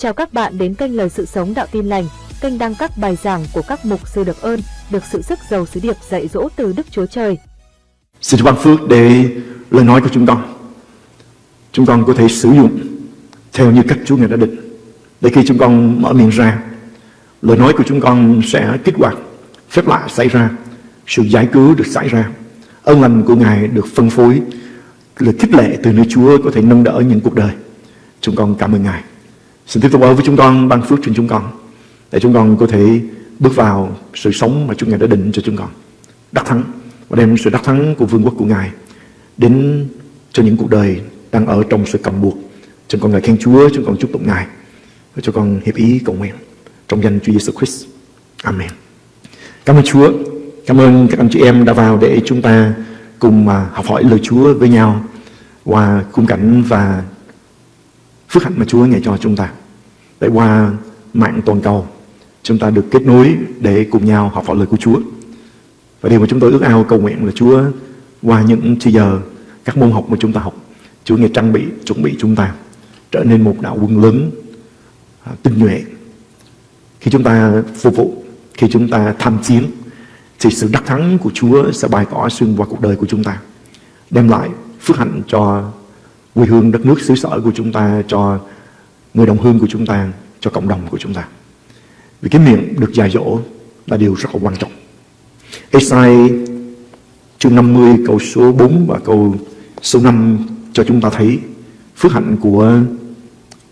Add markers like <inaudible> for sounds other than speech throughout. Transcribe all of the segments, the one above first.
Chào các bạn đến kênh Lời Sự Sống Đạo Tin Lành, kênh đăng các bài giảng của các mục sư được ơn, được sự sức giàu sứ điệp dạy dỗ từ Đức Chúa Trời. Xin ban phước để lời nói của chúng con. Chúng con có thể sử dụng theo như cách Chúa Ngài đã định. Để khi chúng con mở miệng ra, lời nói của chúng con sẽ kích hoạt, phép lạ xảy ra, sự giải cứu được xảy ra, ơn lành của Ngài được phân phối, lời khích lệ từ nơi Chúa có thể nâng đỡ những cuộc đời. Chúng con cảm ơn Ngài. Xin tiếp tục ở với chúng con ban phước trên chúng con để chúng con có thể bước vào sự sống mà Chúa Ngài đã định cho chúng con. Đắc thắng và đem sự đắc thắng của vương quốc của Ngài đến cho những cuộc đời đang ở trong sự cầm buộc. Chúng con ngài khen Chúa, chúng con chúc tụng Ngài và cho con hiệp ý cầu nguyện trong danh Chúa Giêsu Christ. Amen. Cảm ơn Chúa. Cảm ơn các anh chị em đã vào để chúng ta cùng mà học hỏi lời Chúa với nhau qua khung cảnh và phước hạnh mà Chúa ngày cho chúng ta. Để qua mạng toàn cầu, chúng ta được kết nối để cùng nhau học hỏi lời của Chúa. Và điều mà chúng tôi ước ao cầu nguyện là Chúa qua những chi giờ các môn học mà chúng ta học, Chúa ngày trang bị, chuẩn bị chúng ta trở nên một đạo quân lớn à, tinh nhuệ. Khi chúng ta phục vụ, khi chúng ta tham chiến, thì sự đắc thắng của Chúa sẽ bày tỏ xuyên qua cuộc đời của chúng ta, đem lại phước hạnh cho quê hương đất nước xứ sở của chúng ta, cho người đồng hương của chúng ta, cho cộng đồng của chúng ta. Vì cái miệng được dạy dỗ là điều rất là quan trọng. Esai chương 50 câu số 4 và câu số 5 cho chúng ta thấy phước hạnh của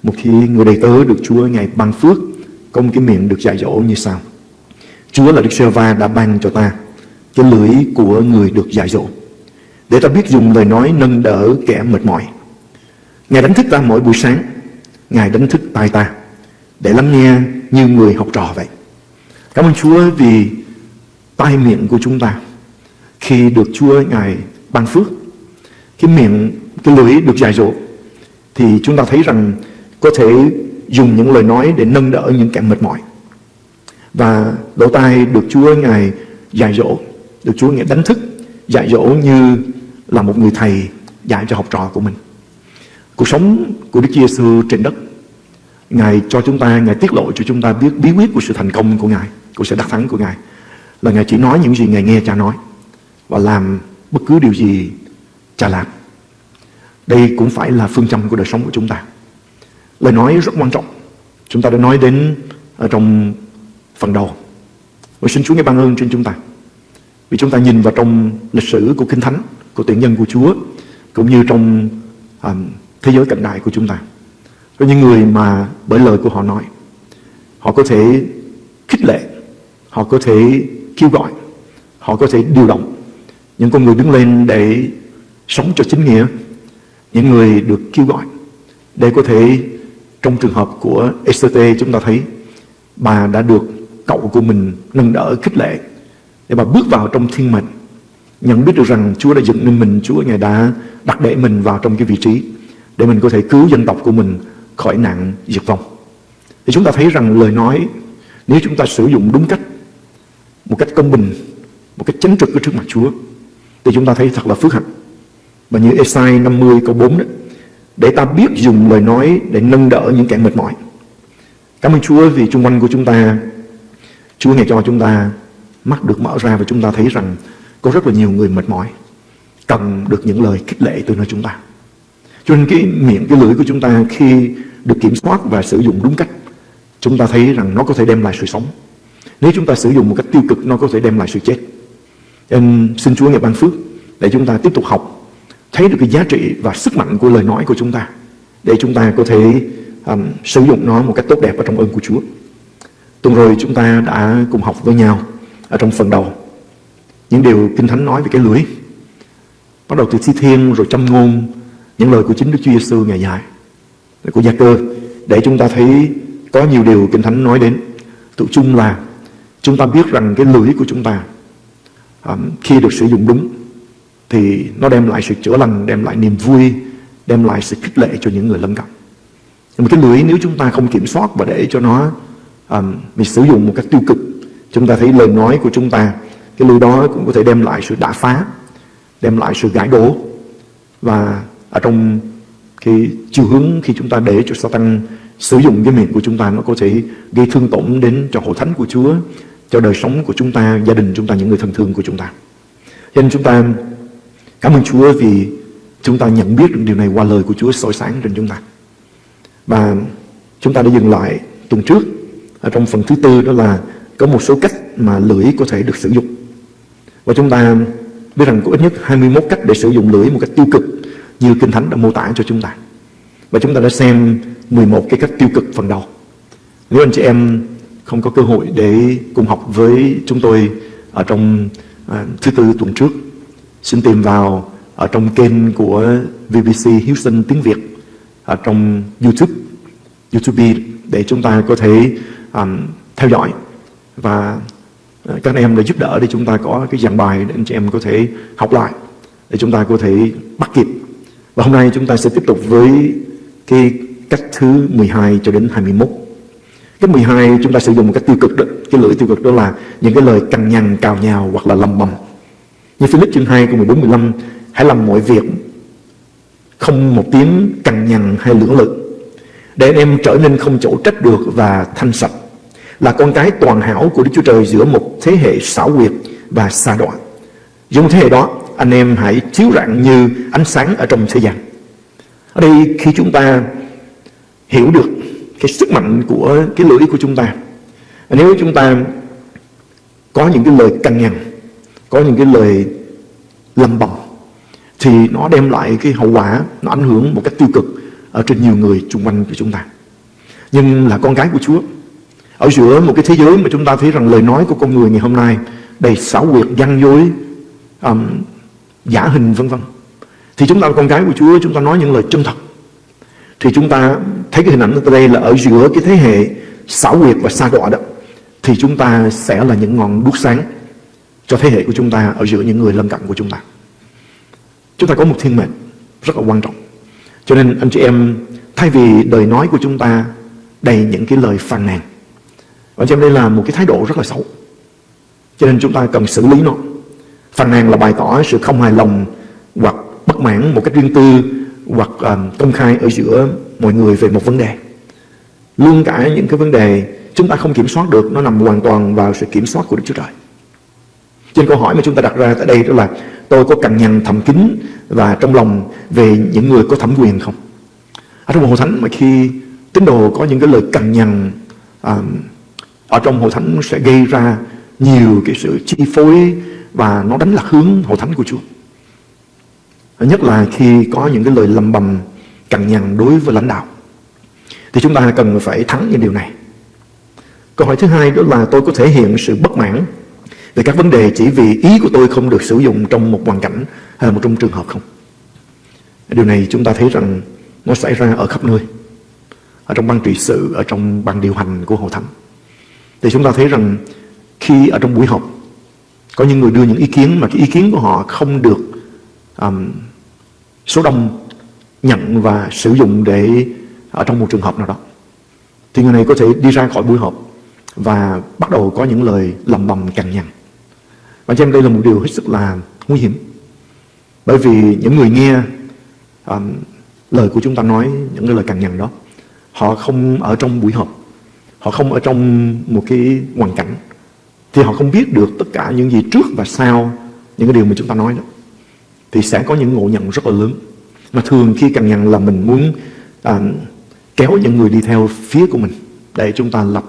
một khi người đầy tớ được Chúa ngày ban phước có một cái miệng được dạy dỗ như sau. Chúa là Đức Sơ va đã ban cho ta cái lưỡi của người được dạy dỗ để ta biết dùng lời nói nâng đỡ kẻ mệt mỏi. Ngài đánh thức ta mỗi buổi sáng, Ngài đánh thức tai ta để lắng nghe như người học trò vậy. Cảm ơn Chúa vì tai miệng của chúng ta khi được Chúa Ngài ban phước, cái miệng, cái lưỡi được dài dỗ thì chúng ta thấy rằng có thể dùng những lời nói để nâng đỡ những kẻ mệt mỏi. Và lỗ tai được Chúa Ngài dạy dỗ, được Chúa Ngài đánh thức, dạy dỗ như là một người thầy dạy cho học trò của mình. Cuộc sống của Đức Giêsu trên đất, Ngài cho chúng ta, Ngài tiết lộ cho chúng ta biết bí quyết của sự thành công của Ngài, của sự đắc thắng của Ngài. Là Ngài chỉ nói những gì Ngài nghe cha nói và làm bất cứ điều gì cha làm. Đây cũng phải là phương châm của đời sống của chúng ta. Lời nói rất quan trọng. Chúng ta đã nói đến ở trong phần đầu. Và xin Chúa nghe ban ơn trên chúng ta. Vì chúng ta nhìn vào trong lịch sử của Kinh Thánh, của tuyển nhân của Chúa, cũng như trong um, thế giới cận đại của chúng ta. Có những người mà bởi lời của họ nói, họ có thể khích lệ, họ có thể kêu gọi, họ có thể điều động những con người đứng lên để sống cho chính nghĩa, những người được kêu gọi để có thể trong trường hợp của Esther chúng ta thấy bà đã được cậu của mình nâng đỡ khích lệ để bà bước vào trong thiên mệnh nhận biết được rằng Chúa đã dựng nên mình Chúa Ngài đã đặt để mình vào trong cái vị trí để mình có thể cứu dân tộc của mình khỏi nạn diệt vong. Thì chúng ta thấy rằng lời nói, nếu chúng ta sử dụng đúng cách, một cách công bình, một cách chánh trực ở trước mặt Chúa, thì chúng ta thấy thật là phước hạnh. Và như Esai 50 câu 4 đó, để ta biết dùng lời nói để nâng đỡ những kẻ mệt mỏi. Cảm ơn Chúa vì chung quanh của chúng ta, Chúa ngài cho chúng ta, mắt được mở ra và chúng ta thấy rằng có rất là nhiều người mệt mỏi, cần được những lời khích lệ từ nơi chúng ta cho nên cái miệng, cái lưỡi của chúng ta khi được kiểm soát và sử dụng đúng cách, chúng ta thấy rằng nó có thể đem lại sự sống. Nếu chúng ta sử dụng một cách tiêu cực, nó có thể đem lại sự chết. Nên xin Chúa ngày ban phước để chúng ta tiếp tục học, thấy được cái giá trị và sức mạnh của lời nói của chúng ta, để chúng ta có thể um, sử dụng nó một cách tốt đẹp ở trong ơn của Chúa. Tuần rồi chúng ta đã cùng học với nhau ở trong phần đầu những điều Kinh Thánh nói về cái lưỡi. Bắt đầu từ thi thiên rồi châm ngôn những lời của chính Đức Chúa Giêsu ngày dài của Gia Cơ để chúng ta thấy có nhiều điều Kinh Thánh nói đến. Tự chung là chúng ta biết rằng cái lưỡi của chúng ta um, khi được sử dụng đúng thì nó đem lại sự chữa lành, đem lại niềm vui, đem lại sự khích lệ cho những người lân cận. Nhưng mà cái lưỡi nếu chúng ta không kiểm soát và để cho nó um, mình sử dụng một cách tiêu cực, chúng ta thấy lời nói của chúng ta, cái lưỡi đó cũng có thể đem lại sự đả phá, đem lại sự gãi đổ và ở trong cái chiều hướng khi chúng ta để cho Satan sử dụng cái miệng của chúng ta nó có thể gây thương tổn đến cho hội thánh của Chúa, cho đời sống của chúng ta, gia đình chúng ta, những người thân thương của chúng ta. Cho nên chúng ta cảm ơn Chúa vì chúng ta nhận biết được điều này qua lời của Chúa soi sáng trên chúng ta. Và chúng ta đã dừng lại tuần trước ở trong phần thứ tư đó là có một số cách mà lưỡi có thể được sử dụng. Và chúng ta biết rằng có ít nhất 21 cách để sử dụng lưỡi một cách tiêu cực như Kinh Thánh đã mô tả cho chúng ta. Và chúng ta đã xem 11 cái cách tiêu cực phần đầu. Nếu anh chị em không có cơ hội để cùng học với chúng tôi ở trong à, thứ tư tuần trước, xin tìm vào ở trong kênh của VBC Houston tiếng Việt ở trong YouTube, YouTube để chúng ta có thể um, theo dõi và à, các anh em đã giúp đỡ để chúng ta có cái giảng bài để anh chị em có thể học lại để chúng ta có thể bắt kịp và hôm nay chúng ta sẽ tiếp tục với cái cách thứ 12 cho đến 21 Cách 12 chúng ta sử dụng một cách tiêu cực đó Cái lưỡi tiêu cực đó là những cái lời cằn nhằn, cào nhào hoặc là lầm bầm Như Philip chương 2 câu 14 15 Hãy làm mọi việc không một tiếng cằn nhằn hay lưỡng lự để anh em trở nên không chỗ trách được và thanh sạch là con cái toàn hảo của Đức Chúa Trời giữa một thế hệ xảo quyệt và xa đoạn. Dùng thế hệ đó, anh em hãy chiếu rạng như ánh sáng ở trong thế gian. Ở đây khi chúng ta hiểu được cái sức mạnh của cái lưỡi của chúng ta, nếu chúng ta có những cái lời cằn nhằn, có những cái lời lầm bầm, thì nó đem lại cái hậu quả, nó ảnh hưởng một cách tiêu cực ở trên nhiều người xung quanh của chúng ta. Nhưng là con gái của Chúa, ở giữa một cái thế giới mà chúng ta thấy rằng lời nói của con người ngày hôm nay đầy xảo quyệt, gian dối, um, giả hình vân vân. Thì chúng ta là con cái của Chúa, chúng ta nói những lời chân thật. Thì chúng ta thấy cái hình ảnh ở đây là ở giữa cái thế hệ xảo quyệt và xa đọa đó. Thì chúng ta sẽ là những ngọn đuốc sáng cho thế hệ của chúng ta ở giữa những người lân cận của chúng ta. Chúng ta có một thiên mệnh rất là quan trọng. Cho nên anh chị em thay vì đời nói của chúng ta đầy những cái lời phàn nàn. Anh chị em đây là một cái thái độ rất là xấu. Cho nên chúng ta cần xử lý nó. Phàn nàn là bày tỏ sự không hài lòng hoặc bất mãn một cách riêng tư hoặc um, công khai ở giữa mọi người về một vấn đề. Luôn cả những cái vấn đề chúng ta không kiểm soát được nó nằm hoàn toàn vào sự kiểm soát của Đức Chúa Trời. Trên câu hỏi mà chúng ta đặt ra tại đây đó là tôi có cằn nhằn thầm kín và trong lòng về những người có thẩm quyền không? Ở trong hội thánh mà khi tín đồ có những cái lời cằn nhằn um, ở trong hội thánh sẽ gây ra nhiều cái sự chi phối và nó đánh lạc hướng hội thánh của Chúa. Nhất là khi có những cái lời lầm bầm cằn nhằn đối với lãnh đạo. Thì chúng ta cần phải thắng những điều này. Câu hỏi thứ hai đó là tôi có thể hiện sự bất mãn về các vấn đề chỉ vì ý của tôi không được sử dụng trong một hoàn cảnh hay là một trong trường hợp không. Điều này chúng ta thấy rằng nó xảy ra ở khắp nơi. Ở trong ban trị sự, ở trong ban điều hành của Hội Thánh. Thì chúng ta thấy rằng khi ở trong buổi họp có những người đưa những ý kiến mà cái ý kiến của họ không được um, số đông nhận và sử dụng để ở trong một trường hợp nào đó. Thì người này có thể đi ra khỏi buổi họp và bắt đầu có những lời lầm bầm cằn nhằn. Và cho em đây là một điều hết sức là nguy hiểm. Bởi vì những người nghe um, lời của chúng ta nói, những cái lời cằn nhằn đó, họ không ở trong buổi họp, họ không ở trong một cái hoàn cảnh, thì họ không biết được tất cả những gì trước và sau những cái điều mà chúng ta nói đó. Thì sẽ có những ngộ nhận rất là lớn. Mà thường khi càng nhận là mình muốn à, kéo những người đi theo phía của mình để chúng ta lập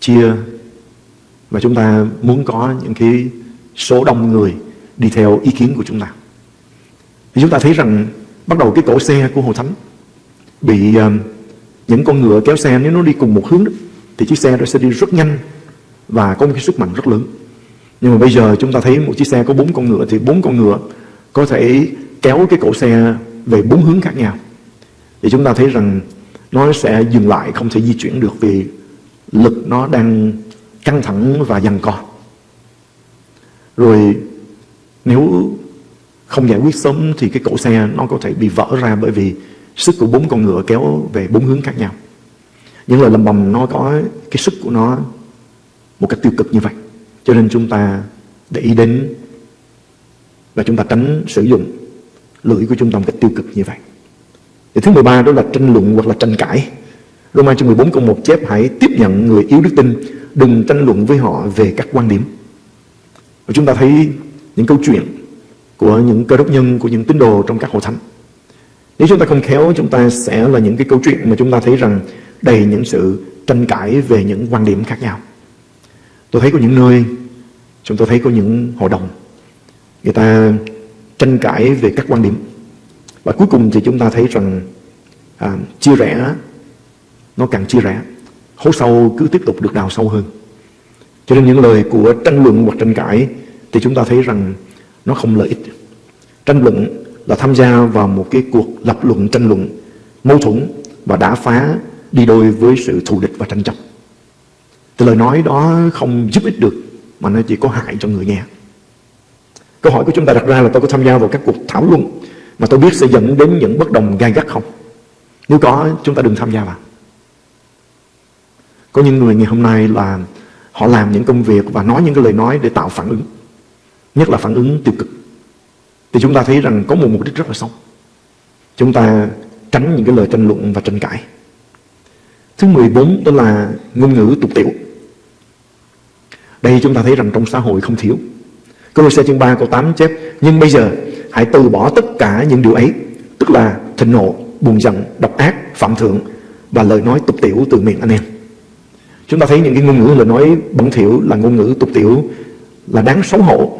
chia và chúng ta muốn có những cái số đông người đi theo ý kiến của chúng ta. Thì chúng ta thấy rằng bắt đầu cái cổ xe của Hồ Thánh bị uh, những con ngựa kéo xe nếu nó đi cùng một hướng đó, thì chiếc xe đó sẽ đi rất nhanh và có một cái sức mạnh rất lớn. Nhưng mà bây giờ chúng ta thấy một chiếc xe có bốn con ngựa thì bốn con ngựa có thể kéo cái cổ xe về bốn hướng khác nhau. Thì chúng ta thấy rằng nó sẽ dừng lại, không thể di chuyển được vì lực nó đang căng thẳng và giằng co. Rồi nếu không giải quyết sớm thì cái cổ xe nó có thể bị vỡ ra bởi vì sức của bốn con ngựa kéo về bốn hướng khác nhau. Những lời lầm bầm, nó có cái sức của nó một cách tiêu cực như vậy. Cho nên chúng ta để ý đến và chúng ta tránh sử dụng lưỡi của chúng ta một cách tiêu cực như vậy. Thì thứ 13 đó là tranh luận hoặc là tranh cãi. Roma chương 14 câu 1 chép hãy tiếp nhận người yếu đức tin, đừng tranh luận với họ về các quan điểm. Và chúng ta thấy những câu chuyện của những cơ đốc nhân, của những tín đồ trong các hội thánh. Nếu chúng ta không khéo, chúng ta sẽ là những cái câu chuyện mà chúng ta thấy rằng đầy những sự tranh cãi về những quan điểm khác nhau. Tôi thấy có những nơi, chúng tôi thấy có những hội đồng, người ta tranh cãi về các quan điểm. Và cuối cùng thì chúng ta thấy rằng à, chia rẽ, nó càng chia rẽ, hố sâu cứ tiếp tục được đào sâu hơn. Cho nên những lời của tranh luận hoặc tranh cãi thì chúng ta thấy rằng nó không lợi ích. Tranh luận là tham gia vào một cái cuộc lập luận tranh luận mâu thuẫn và đã phá đi đôi với sự thù địch và tranh chấp. Thì lời nói đó không giúp ích được mà nó chỉ có hại cho người nghe. Câu hỏi của chúng ta đặt ra là tôi có tham gia vào các cuộc thảo luận mà tôi biết sẽ dẫn đến những bất đồng gai gắt không? Nếu có, chúng ta đừng tham gia vào. Có những người ngày hôm nay là họ làm những công việc và nói những cái lời nói để tạo phản ứng. Nhất là phản ứng tiêu cực. Thì chúng ta thấy rằng có một mục đích rất là sống Chúng ta tránh những cái lời tranh luận và tranh cãi. Thứ 14 đó là ngôn ngữ tục tiểu. Đây chúng ta thấy rằng trong xã hội không thiếu. Câu xe chương 3 câu 8 chép Nhưng bây giờ hãy từ bỏ tất cả những điều ấy Tức là thịnh nộ, buồn giận, độc ác, phạm thượng Và lời nói tục tiểu từ miệng anh em Chúng ta thấy những cái ngôn ngữ lời nói bẩn thỉu là ngôn ngữ tục tiểu Là đáng xấu hổ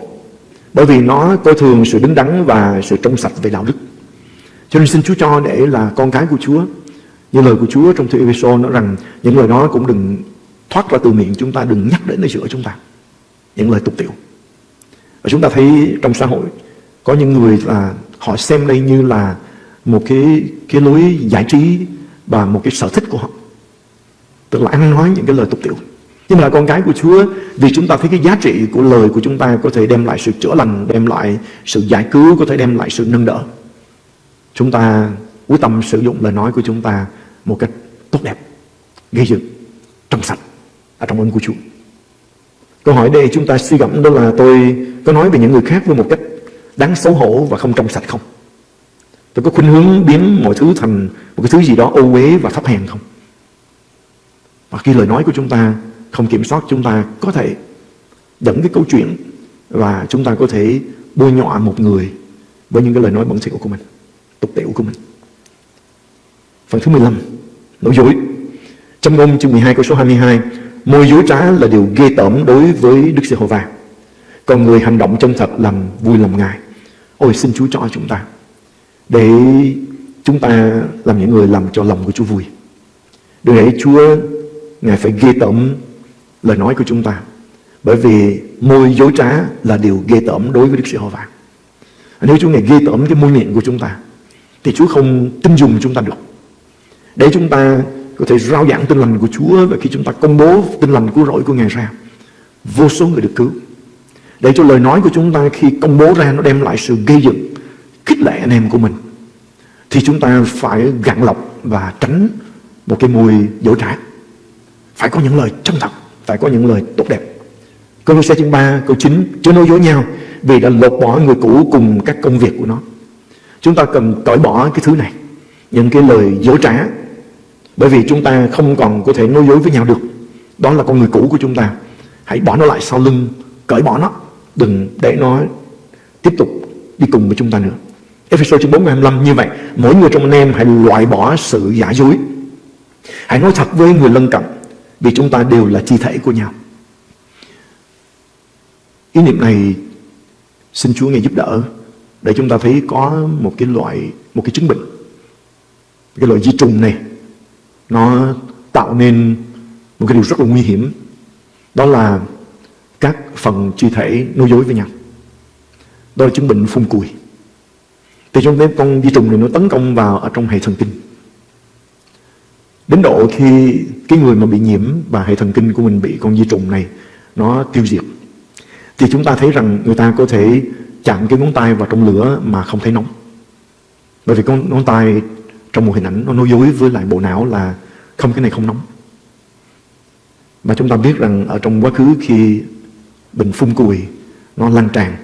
Bởi vì nó coi thường sự đứng đắn và sự trong sạch về đạo đức Cho nên xin Chúa cho để là con cái của Chúa như lời của Chúa trong thư Ephesos nói rằng Những lời đó cũng đừng thoát ra từ miệng chúng ta Đừng nhắc đến nơi giữa chúng ta Những lời tục tiểu và chúng ta thấy trong xã hội có những người là họ xem đây như là một cái cái lối giải trí và một cái sở thích của họ. Tức là ăn nói những cái lời tục tiểu. Nhưng mà là con cái của Chúa vì chúng ta thấy cái giá trị của lời của chúng ta có thể đem lại sự chữa lành, đem lại sự giải cứu, có thể đem lại sự nâng đỡ. Chúng ta quyết tâm sử dụng lời nói của chúng ta một cách tốt đẹp, gây dựng, trong sạch ở trong ơn của Chúa. Câu hỏi đây chúng ta suy gẫm đó là tôi có nói về những người khác với một cách đáng xấu hổ và không trong sạch không? Tôi có khuynh hướng biến mọi thứ thành một cái thứ gì đó ô uế và thấp hèn không? Và khi lời nói của chúng ta không kiểm soát chúng ta có thể dẫn cái câu chuyện và chúng ta có thể bôi nhọ một người với những cái lời nói bẩn thỉu của mình, tục tiểu của mình. Phần thứ 15, nói dối. Trong ngôn chương 12 câu số 22, môi dối trá là điều ghê tởm đối với Đức Giê-hô-va. Còn người hành động chân thật làm vui lòng Ngài Ôi xin Chúa cho chúng ta Để chúng ta làm những người làm cho lòng của Chúa vui Đừng để Chúa Ngài phải ghê tởm lời nói của chúng ta Bởi vì môi dối trá là điều ghê tởm đối với Đức Giê-hô-va Nếu Chúa Ngài ghê tởm cái môi miệng của chúng ta Thì Chúa không tin dùng chúng ta được để chúng ta có thể rao giảng tin lành của Chúa Và khi chúng ta công bố tin lành của rỗi của Ngài ra Vô số người được cứu để cho lời nói của chúng ta khi công bố ra nó đem lại sự gây dựng, khích lệ anh em của mình. Thì chúng ta phải gặn lọc và tránh một cái mùi dỗ trá. Phải có những lời chân thật, phải có những lời tốt đẹp. Câu xe chương 3, câu 9, chưa nói dối nhau vì đã lột bỏ người cũ cùng các công việc của nó. Chúng ta cần cởi bỏ cái thứ này, những cái lời dối trá. Bởi vì chúng ta không còn có thể nói dối với nhau được. Đó là con người cũ của chúng ta. Hãy bỏ nó lại sau lưng, cởi bỏ nó Đừng để nó tiếp tục đi cùng với chúng ta nữa. Ephesos chương 4 25 như vậy, mỗi người trong anh em hãy loại bỏ sự giả dối. Hãy nói thật với người lân cận vì chúng ta đều là chi thể của nhau. Ý niệm này xin Chúa ngài giúp đỡ để chúng ta thấy có một cái loại một cái chứng bệnh. Cái loại di trùng này, nó tạo nên một cái điều rất là nguy hiểm. Đó là các phần chi thể nối dối với nhau. Đó là chứng bệnh phun cùi. Thì trong cái con vi trùng này nó tấn công vào ở trong hệ thần kinh. Đến độ khi cái người mà bị nhiễm và hệ thần kinh của mình bị con vi trùng này nó tiêu diệt. Thì chúng ta thấy rằng người ta có thể chạm cái ngón tay vào trong lửa mà không thấy nóng. Bởi vì con ngón tay trong một hình ảnh nó nói dối với lại bộ não là không, cái này không nóng. Và chúng ta biết rằng ở trong quá khứ khi bệnh phun cùi, nó lan tràn,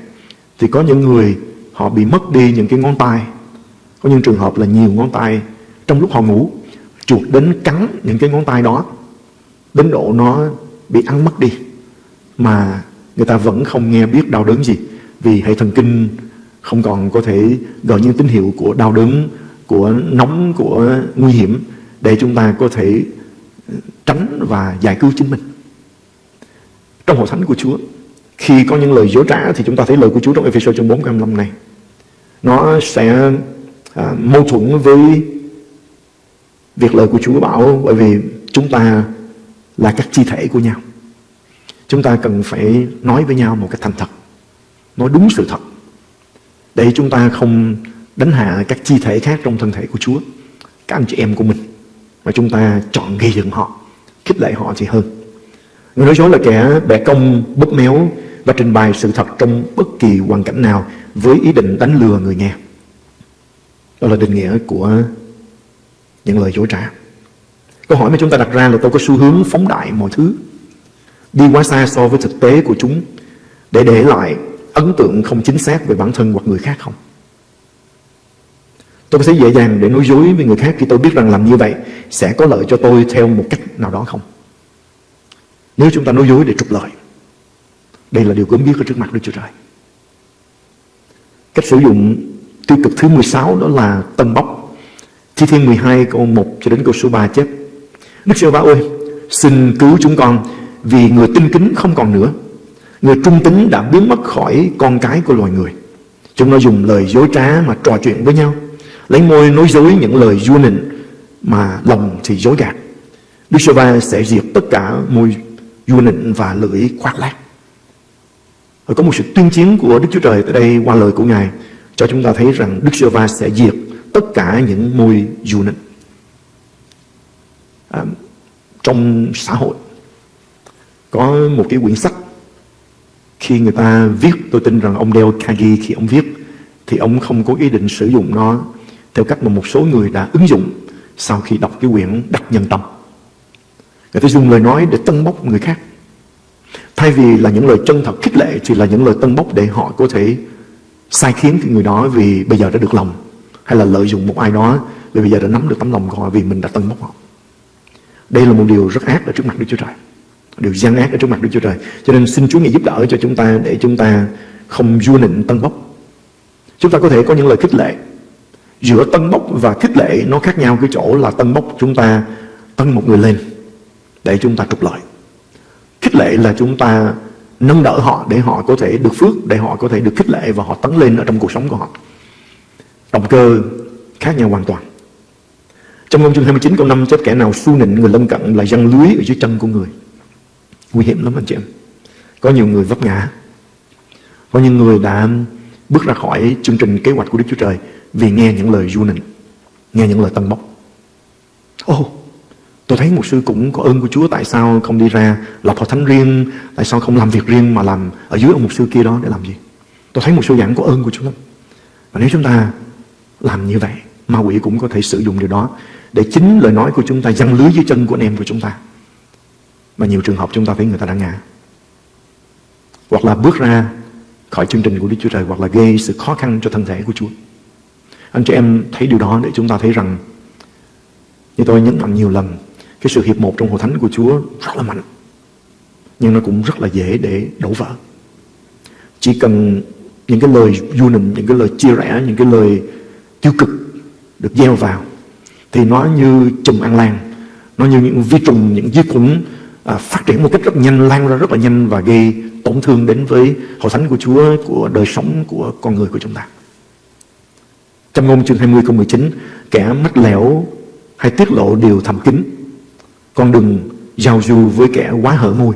thì có những người họ bị mất đi những cái ngón tay có những trường hợp là nhiều ngón tay trong lúc họ ngủ, chuột đến cắn những cái ngón tay đó, đến độ nó bị ăn mất đi mà người ta vẫn không nghe biết đau đớn gì, vì hệ thần kinh không còn có thể gọi những tín hiệu của đau đớn của nóng của nguy hiểm để chúng ta có thể ờ, tránh và giải cứu chính mình. Trong hội thánh của Chúa khi có những lời dối trá thì chúng ta thấy lời của Chúa trong Ephesos chương 4 25 này. Nó sẽ à, mâu thuẫn với việc lời của Chúa bảo bởi vì chúng ta là các chi thể của nhau. Chúng ta cần phải nói với nhau một cách thành thật nói đúng sự thật để chúng ta không đánh hạ các chi thể khác trong thân thể của Chúa, các anh chị em của mình, mà chúng ta chọn gây dựng họ, khích lệ họ thì hơn. Người nói dối là kẻ bẻ công, bóp méo và trình bày sự thật trong bất kỳ hoàn cảnh nào với ý định đánh lừa người nghe. Đó là định nghĩa của những lời dối trá. Câu hỏi mà chúng ta đặt ra là tôi có xu hướng phóng đại mọi thứ, đi quá xa so với thực tế của chúng để để lại ấn tượng không chính xác về bản thân hoặc người khác không? Tôi có thấy dễ dàng để nói dối với người khác khi tôi biết rằng làm như vậy sẽ có lợi cho tôi theo một cách nào đó không? Nếu chúng ta nói dối để trục lợi, đây là điều cấm biết ở trước mặt Đức Chúa Trời. Cách sử dụng tiêu cực thứ 16 đó là tân bốc. Thi thiên 12 câu 1 cho đến câu số 3 chép. Đức Chúa Va ơi, xin cứu chúng con vì người tinh kính không còn nữa. Người trung tính đã biến mất khỏi con cái của loài người. Chúng nó dùng lời dối trá mà trò chuyện với nhau lấy môi nói dối những lời vua nịnh mà lòng thì dối gạt. Đức Sơ va sẽ diệt tất cả môi vua nịnh và lưỡi khoác lác. Rồi có một sự tuyên chiến của Đức Chúa Trời tại đây qua lời của Ngài cho chúng ta thấy rằng Đức Sơ va sẽ diệt tất cả những môi vua nịnh. À, trong xã hội có một cái quyển sách khi người ta viết tôi tin rằng ông Dale Carnegie khi ông viết thì ông không có ý định sử dụng nó theo cách mà một số người đã ứng dụng sau khi đọc cái quyển Đắc Nhân Tâm. Người ta dùng lời nói để tân bốc người khác. Thay vì là những lời chân thật khích lệ thì là những lời tân bốc để họ có thể sai khiến cái người đó vì bây giờ đã được lòng, hay là lợi dụng một ai đó vì bây giờ đã nắm được tấm lòng của họ vì mình đã tân bốc họ. Đây là một điều rất ác ở trước mặt Đức Chúa Trời. Điều gian ác ở trước mặt Đức Chúa Trời. Cho nên xin Chúa Ngài giúp đỡ cho chúng ta để chúng ta không vua nịnh tân bốc. Chúng ta có thể có những lời khích lệ giữa tân bốc và khích lệ nó khác nhau cái chỗ là tân bốc chúng ta tân một người lên để chúng ta trục lợi. Khích lệ là chúng ta nâng đỡ họ để họ có thể được phước, để họ có thể được khích lệ và họ tấn lên ở trong cuộc sống của họ. Động cơ khác nhau hoàn toàn. Trong ngôn chương 29 câu 5 chép kẻ nào su nịnh người lân cận là răng lưới ở dưới chân của người. Nguy hiểm lắm anh chị em. Có nhiều người vấp ngã. Có những người đã bước ra khỏi chương trình kế hoạch của Đức Chúa Trời vì nghe những lời du nịnh nghe những lời tân bốc. Ô oh, tôi thấy một sư cũng có ơn của Chúa tại sao không đi ra lập hội thánh riêng? Tại sao không làm việc riêng mà làm ở dưới ông một sư kia đó để làm gì? Tôi thấy một sư giảng có ơn của Chúa lắm. Và nếu chúng ta làm như vậy ma quỷ cũng có thể sử dụng điều đó để chính lời nói của chúng ta giăng lưới dưới chân của anh em của chúng ta. Và nhiều trường hợp chúng ta thấy người ta đã ngã. Hoặc là bước ra khỏi chương trình của Đức Chúa Trời hoặc là gây sự khó khăn cho thân thể của Chúa anh chị em thấy điều đó để chúng ta thấy rằng như tôi nhấn mạnh nhiều lần cái sự hiệp một trong hội thánh của Chúa rất là mạnh nhưng nó cũng rất là dễ để đổ vỡ. Chỉ cần những cái lời du nịnh những cái lời chia rẽ những cái lời tiêu cực được gieo vào thì nó như chùm ăn lan nó như những vi trùng những vi khuẩn à, phát triển một cách rất nhanh lan ra rất là nhanh và gây tổn thương đến với hội thánh của Chúa của đời sống của con người của chúng ta trong ngôn chương 20 câu 19 Kẻ mắt lẻo hay tiết lộ điều thầm kín, Con đừng giao du với kẻ quá hở môi.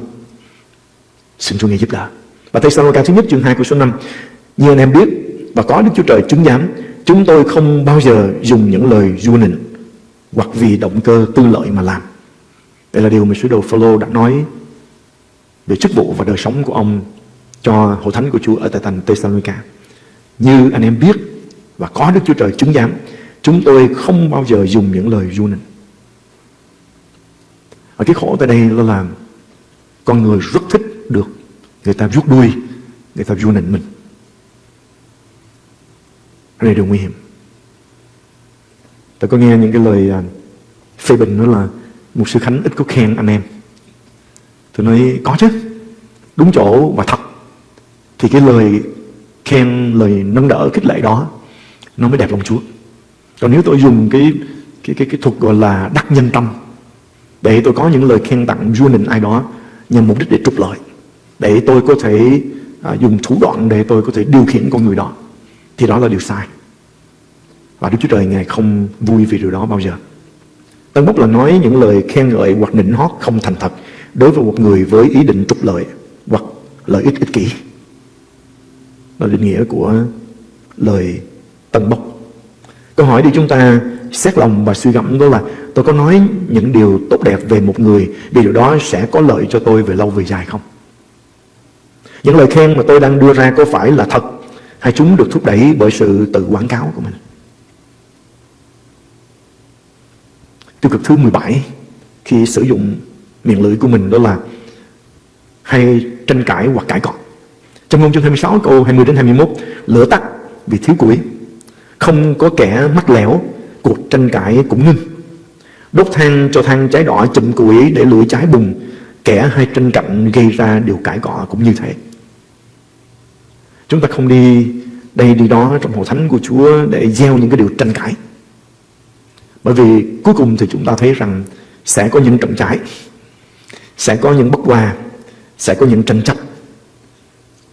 Xin Chúa nghe giúp đỡ. Và Thessalonica thứ nhất chương 2 câu số 5 Như anh em biết và có Đức Chúa Trời chứng giám, Chúng tôi không bao giờ dùng những lời du nịnh Hoặc vì động cơ tư lợi mà làm. Đây là điều mà sứ đồ Phaolô đã nói Về chức vụ và đời sống của ông Cho hội thánh của Chúa ở tại thành Thessalonica. Như anh em biết và có Đức Chúa Trời chứng giám chúng tôi không bao giờ dùng những lời du nịnh ở cái khổ tại đây là là con người rất thích được người ta rút đuôi người ta du nịnh mình đây đều điều nguy hiểm Tôi có nghe những cái lời à, phê bình đó là một sư Khánh ít có khen anh em. Tôi nói có chứ, đúng chỗ và thật. Thì cái lời khen, lời nâng đỡ, khích lệ đó nó mới đẹp lòng Chúa. Còn nếu tôi dùng cái cái cái cái thuật gọi là đắc nhân tâm để tôi có những lời khen tặng vua nịnh ai đó nhằm mục đích để trục lợi để tôi có thể à, dùng thủ đoạn để tôi có thể điều khiển con người đó thì đó là điều sai. Và Đức Chúa Trời Ngài không vui vì điều đó bao giờ. Tân Bốc là nói những lời khen ngợi hoặc nịnh hót không thành thật đối với một người với ý định trục lợi hoặc lợi ích ích kỷ. Là định nghĩa của lời tận Bốc Câu hỏi đi chúng ta xét lòng và suy gẫm đó là, tôi có nói những điều tốt đẹp về một người, vì điều đó sẽ có lợi cho tôi về lâu về dài không? Những lời khen mà tôi đang đưa ra có phải là thật, hay chúng được thúc đẩy bởi sự tự quảng cáo của mình? Tiêu cực thứ 17 khi sử dụng miệng lưỡi của mình đó là, hay tranh cãi hoặc cãi cọ. Trong ngôn chương 26 câu 20 đến 21 lửa tắt vì thiếu củi không có kẻ mắc lẻo cuộc tranh cãi cũng ngưng. Đốt than cho than cháy đỏ chùm củi để lửa cháy bùng, kẻ hay tranh cạnh gây ra điều cãi cọ cũng như thế. Chúng ta không đi đây đi đó trong hội thánh của Chúa để gieo những cái điều tranh cãi. Bởi vì cuối cùng thì chúng ta thấy rằng sẽ có những trọng trái sẽ có những bất hòa sẽ có những tranh chấp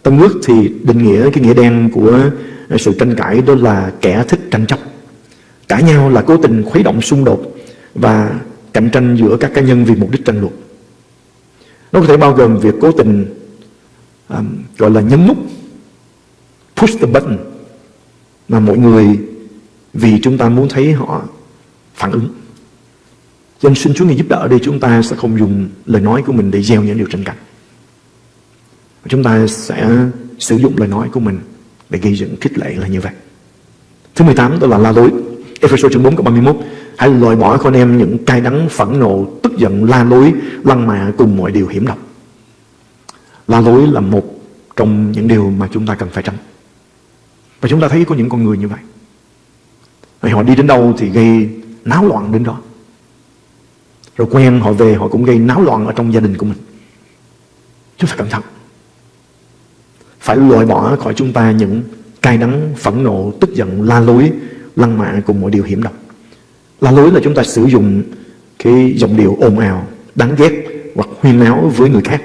tâm ước thì định nghĩa cái nghĩa đen của ờ, sự tranh cãi đó là kẻ thích tranh chấp Cãi nhau là cố tình khuấy động xung đột và cạnh tranh giữa các cá nhân vì mục đích tranh luận. Nó có thể bao gồm việc cố tình um, gọi là nhấn nút push the button mà mọi người vì chúng ta muốn thấy họ phản ứng. Cho nên xin Chúa Ngài giúp đỡ để chúng ta sẽ không dùng lời nói của mình để gieo những điều tranh cãi. Chúng ta sẽ sử dụng lời nói của mình để gây dựng khích lệ là như vậy. Thứ 18 đó là la lối. Ephesos chương 4 câu 31 Hãy loại bỏ con em những cay đắng, phẫn nộ, Tức giận, la lối, Lăng mạ cùng mọi điều hiểm độc. La lối là một trong những điều mà chúng ta cần phải tránh. Và chúng ta thấy có những con người như vậy. Rồi họ đi đến đâu thì gây náo loạn đến đó. Rồi quen họ về, họ cũng gây náo loạn ở trong gia đình của mình. Chúng ta cẩn thận. Phải loại bỏ khỏi chúng ta những cay đắng, phẫn nộ, tức giận, la lối lăng mạ cùng mọi điều hiểm độc. La lối là chúng ta sử dụng cái giọng điệu ồn ào đáng ghét hoặc huyên náo với người khác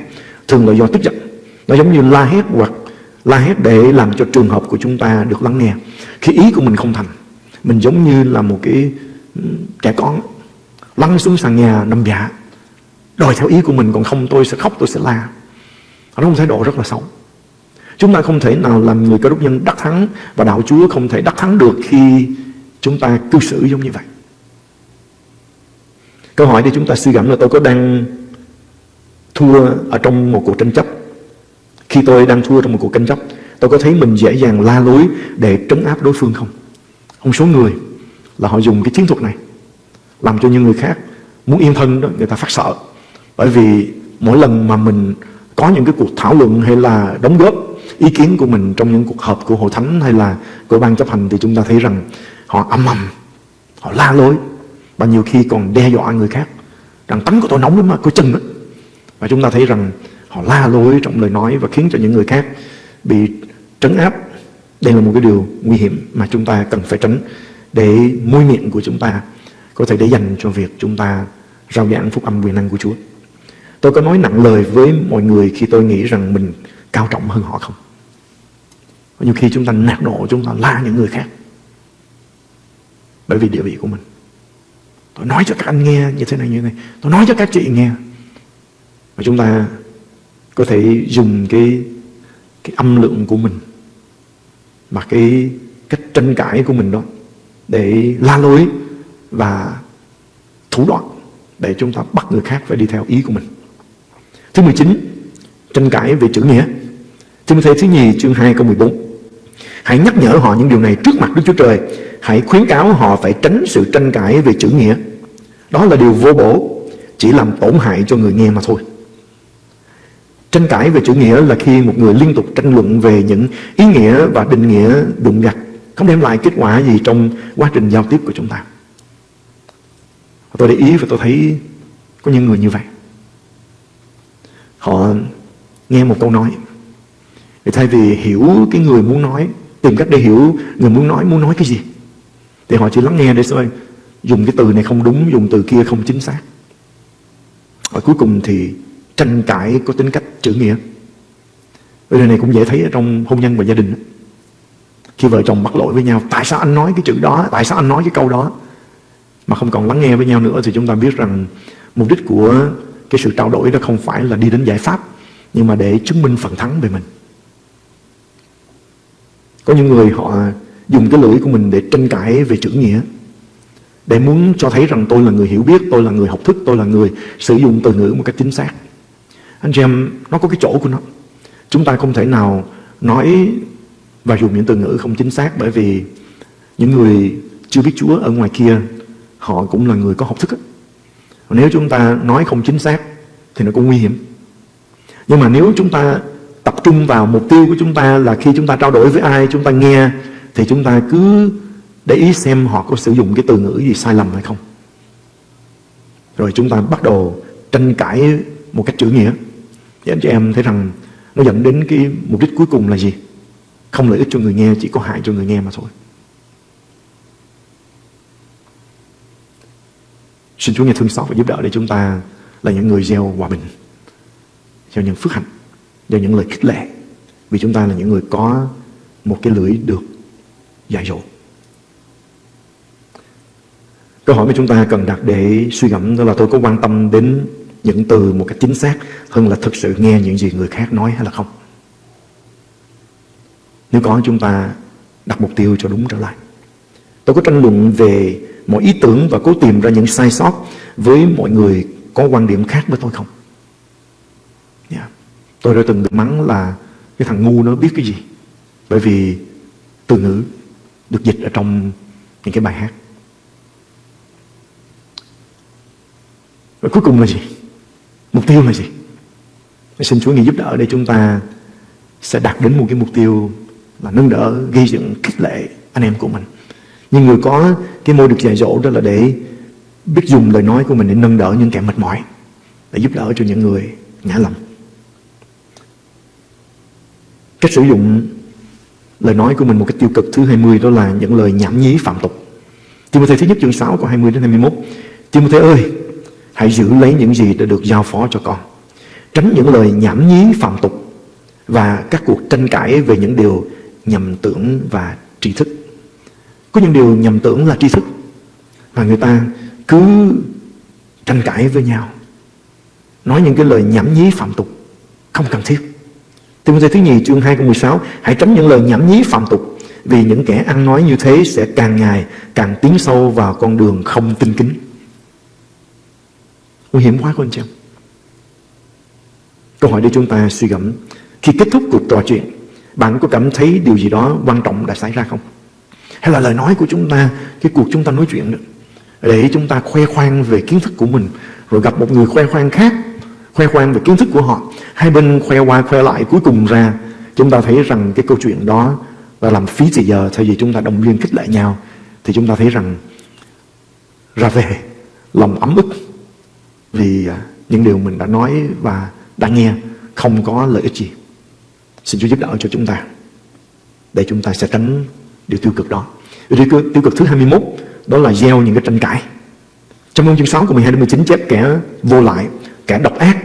thường là do tức giận. Nó giống như la hét hoặc la hét để làm cho trường hợp của chúng ta được lắng nghe. Khi ý của mình không thành. Mình giống như là một cái trẻ con lăn xuống sàn nhà nằm dạ đòi theo ý của mình còn không tôi sẽ khóc tôi sẽ la. Nó không thái độ rất là xấu. Chúng ta không thể nào làm người cơ đốc nhân đắc thắng Và đạo Chúa không thể đắc thắng được khi chúng ta cư xử giống như vậy. Câu hỏi để chúng ta suy gẫm là tôi có đang thua ở trong một cuộc tranh chấp? Khi tôi đang thua trong một cuộc tranh chấp, Tôi có thấy mình dễ dàng la lối để trấn áp đối phương không? Một số người là họ dùng cái chiến thuật này Làm cho những người khác muốn yên thân đó, người ta phát sợ. Bởi vì mỗi lần mà mình có những cái cuộc thảo luận hay là đóng góp ý kiến của mình trong những cuộc họp của hội thánh hay là của ban chấp hành thì chúng ta thấy rằng họ âm ầm, họ la lối và nhiều khi còn đe dọa người khác rằng tánh của tôi nóng lắm mà, có chân đó. Và chúng ta thấy rằng họ la lối trong lời nói và khiến cho những người khác bị trấn áp. Đây là một cái điều nguy hiểm mà chúng ta cần phải tránh để môi miệng của chúng ta có thể để dành cho việc chúng ta rao giảng phúc âm quyền năng của Chúa. Tôi có nói nặng lời với mọi người khi tôi nghĩ rằng mình cao trọng hơn họ không? Nhiều khi chúng ta nạt nộ, chúng ta la những người khác. Bởi vì địa vị của mình. Tôi nói cho các anh nghe như thế này như thế này. Tôi nói cho các chị nghe. Và chúng ta có thể dùng cái cái âm lượng của mình mà cái cách tranh cãi của mình đó để la lối và thủ đoạn để chúng ta bắt người khác phải đi theo ý của mình. Thứ 19, tranh cãi về chữ nghĩa. Timothy thứ nhì chương 2 câu 14. Hãy nhắc nhở họ những điều này trước mặt Đức Chúa Trời. Hãy khuyến cáo họ phải tránh sự tranh cãi về chữ nghĩa. Đó là điều vô bổ, chỉ làm tổn hại cho người nghe mà thôi. Tranh cãi về chữ nghĩa là khi một người liên tục tranh luận về những ý nghĩa và định nghĩa đụng gặt, không đem lại kết quả gì trong quá trình giao tiếp của chúng ta. Tôi để ý và tôi thấy có những người như vậy. Họ nghe một câu nói. Thì thay vì hiểu cái người muốn nói, tìm cách để hiểu người muốn nói muốn nói cái gì. Thì họ chỉ lắng nghe để xem dùng cái từ này không đúng, dùng từ kia không chính xác. Và cuối cùng thì tranh cãi có tính cách chữ nghĩa. Điều này cũng dễ thấy ở trong hôn nhân và gia đình. Khi vợ chồng mắc lỗi với nhau, tại sao anh nói cái chữ đó, tại sao anh nói cái câu đó, mà không còn lắng nghe với nhau nữa thì chúng ta biết rằng mục đích của cái sự trao đổi đó không phải là đi đến giải pháp, nhưng mà để chứng minh phần thắng về mình. Có những người họ dùng cái lưỡi của mình để tranh cãi về chữ nghĩa để muốn cho thấy rằng tôi là người hiểu biết, tôi là người học thức, tôi là người sử dụng từ ngữ một cách chính xác. Anh chị em, nó có cái chỗ của nó. Chúng ta không thể nào nói và dùng những từ ngữ không chính xác bởi vì những người chưa biết Chúa ở ngoài kia họ cũng là người có học thức. Ấy. Nếu chúng ta nói không chính xác thì nó cũng nguy hiểm. Nhưng mà nếu chúng ta tập trung vào mục tiêu của chúng ta là khi chúng ta trao đổi với ai chúng ta nghe thì chúng ta cứ để ý xem họ có sử dụng cái từ ngữ gì sai lầm hay không. Rồi chúng ta bắt đầu tranh cãi một cách chữ nghĩa. Thì anh chị em thấy rằng nó dẫn đến cái mục đích cuối cùng là gì? Không lợi ích cho người nghe, chỉ có hại cho người nghe mà thôi. Xin Chúa nghe thương xót và giúp đỡ để chúng ta là những người gieo hòa bình, gieo những phước hạnh, do những lời khích lệ. Vì chúng ta là những người có một cái lưỡi được dạy dỗ. Câu hỏi mà chúng ta cần đặt để suy ngẫm đó là tôi có quan tâm đến những từ một cách chính xác hơn là thực sự nghe những gì người khác nói hay là không. Nếu có, chúng ta đặt mục tiêu cho đúng trở lại. Tôi có tranh luận về mọi ý tưởng và cố tìm ra những sai sót với mọi người có quan điểm khác với tôi không? Yeah. Tôi đã từng được mắng là cái thằng ngu nó biết cái gì. Bởi vì từ ngữ được dịch ở trong những cái bài hát. Và cuối cùng là gì? Mục tiêu là gì? Xin Chúa Ngài giúp đỡ để chúng ta sẽ đạt đến một cái mục tiêu là nâng đỡ, gây dựng, khích lệ anh em của mình. Nhưng người có cái môi được dạy dỗ đó là để biết dùng lời nói của mình để nâng đỡ những kẻ mệt mỏi, để giúp đỡ cho những người ngã lòng. Cách sử dụng lời nói của mình một cách tiêu cực thứ 20 đó là những lời nhảm nhí phạm tục. Timothy thứ nhất chương 6 câu 20 đến 21. Timothy ơi, Hãy giữ lấy những gì đã được giao phó cho con Tránh những lời nhảm nhí phạm tục Và các cuộc tranh cãi về những điều nhầm tưởng và tri thức Có những điều nhầm tưởng là tri thức mà người ta cứ tranh cãi với nhau Nói những cái lời nhảm nhí phạm tục Không cần thiết Timothy thứ nhì chương 2 câu 16 Hãy tránh những lời nhảm nhí phạm tục, Vì những kẻ ăn nói như thế sẽ càng ngày càng tiến sâu vào con đường không tinh kính Nguy hiểm quá luôn chị em. Câu hỏi để chúng ta suy gẫm Khi kết thúc cuộc trò chuyện, Bạn có cảm thấy điều gì đó quan trọng đã xảy ra không? Hay là lời nói của chúng ta, Cái cuộc chúng ta nói chuyện đó, Để chúng ta khoe khoang về kiến thức của mình, Rồi gặp một người khoe khoang khác Khoe khoang về kiến thức của họ Hai bên khoe qua khoe lại Cuối cùng ra chúng ta thấy rằng cái câu chuyện đó Là làm phí thời giờ Thay vì chúng ta đồng viên khích lệ nhau Thì chúng ta thấy rằng Ra về lòng ấm ức vì à, những điều mình đã nói và đã nghe không có lợi ích gì. Xin Chúa giúp đỡ cho chúng ta để chúng ta sẽ tránh điều tiêu cực đó. Điều tiêu cực thứ 21 đó là gieo những cái tranh cãi. Trong chương 6 của 12 đến 19 chép kẻ vô lại, kẻ độc ác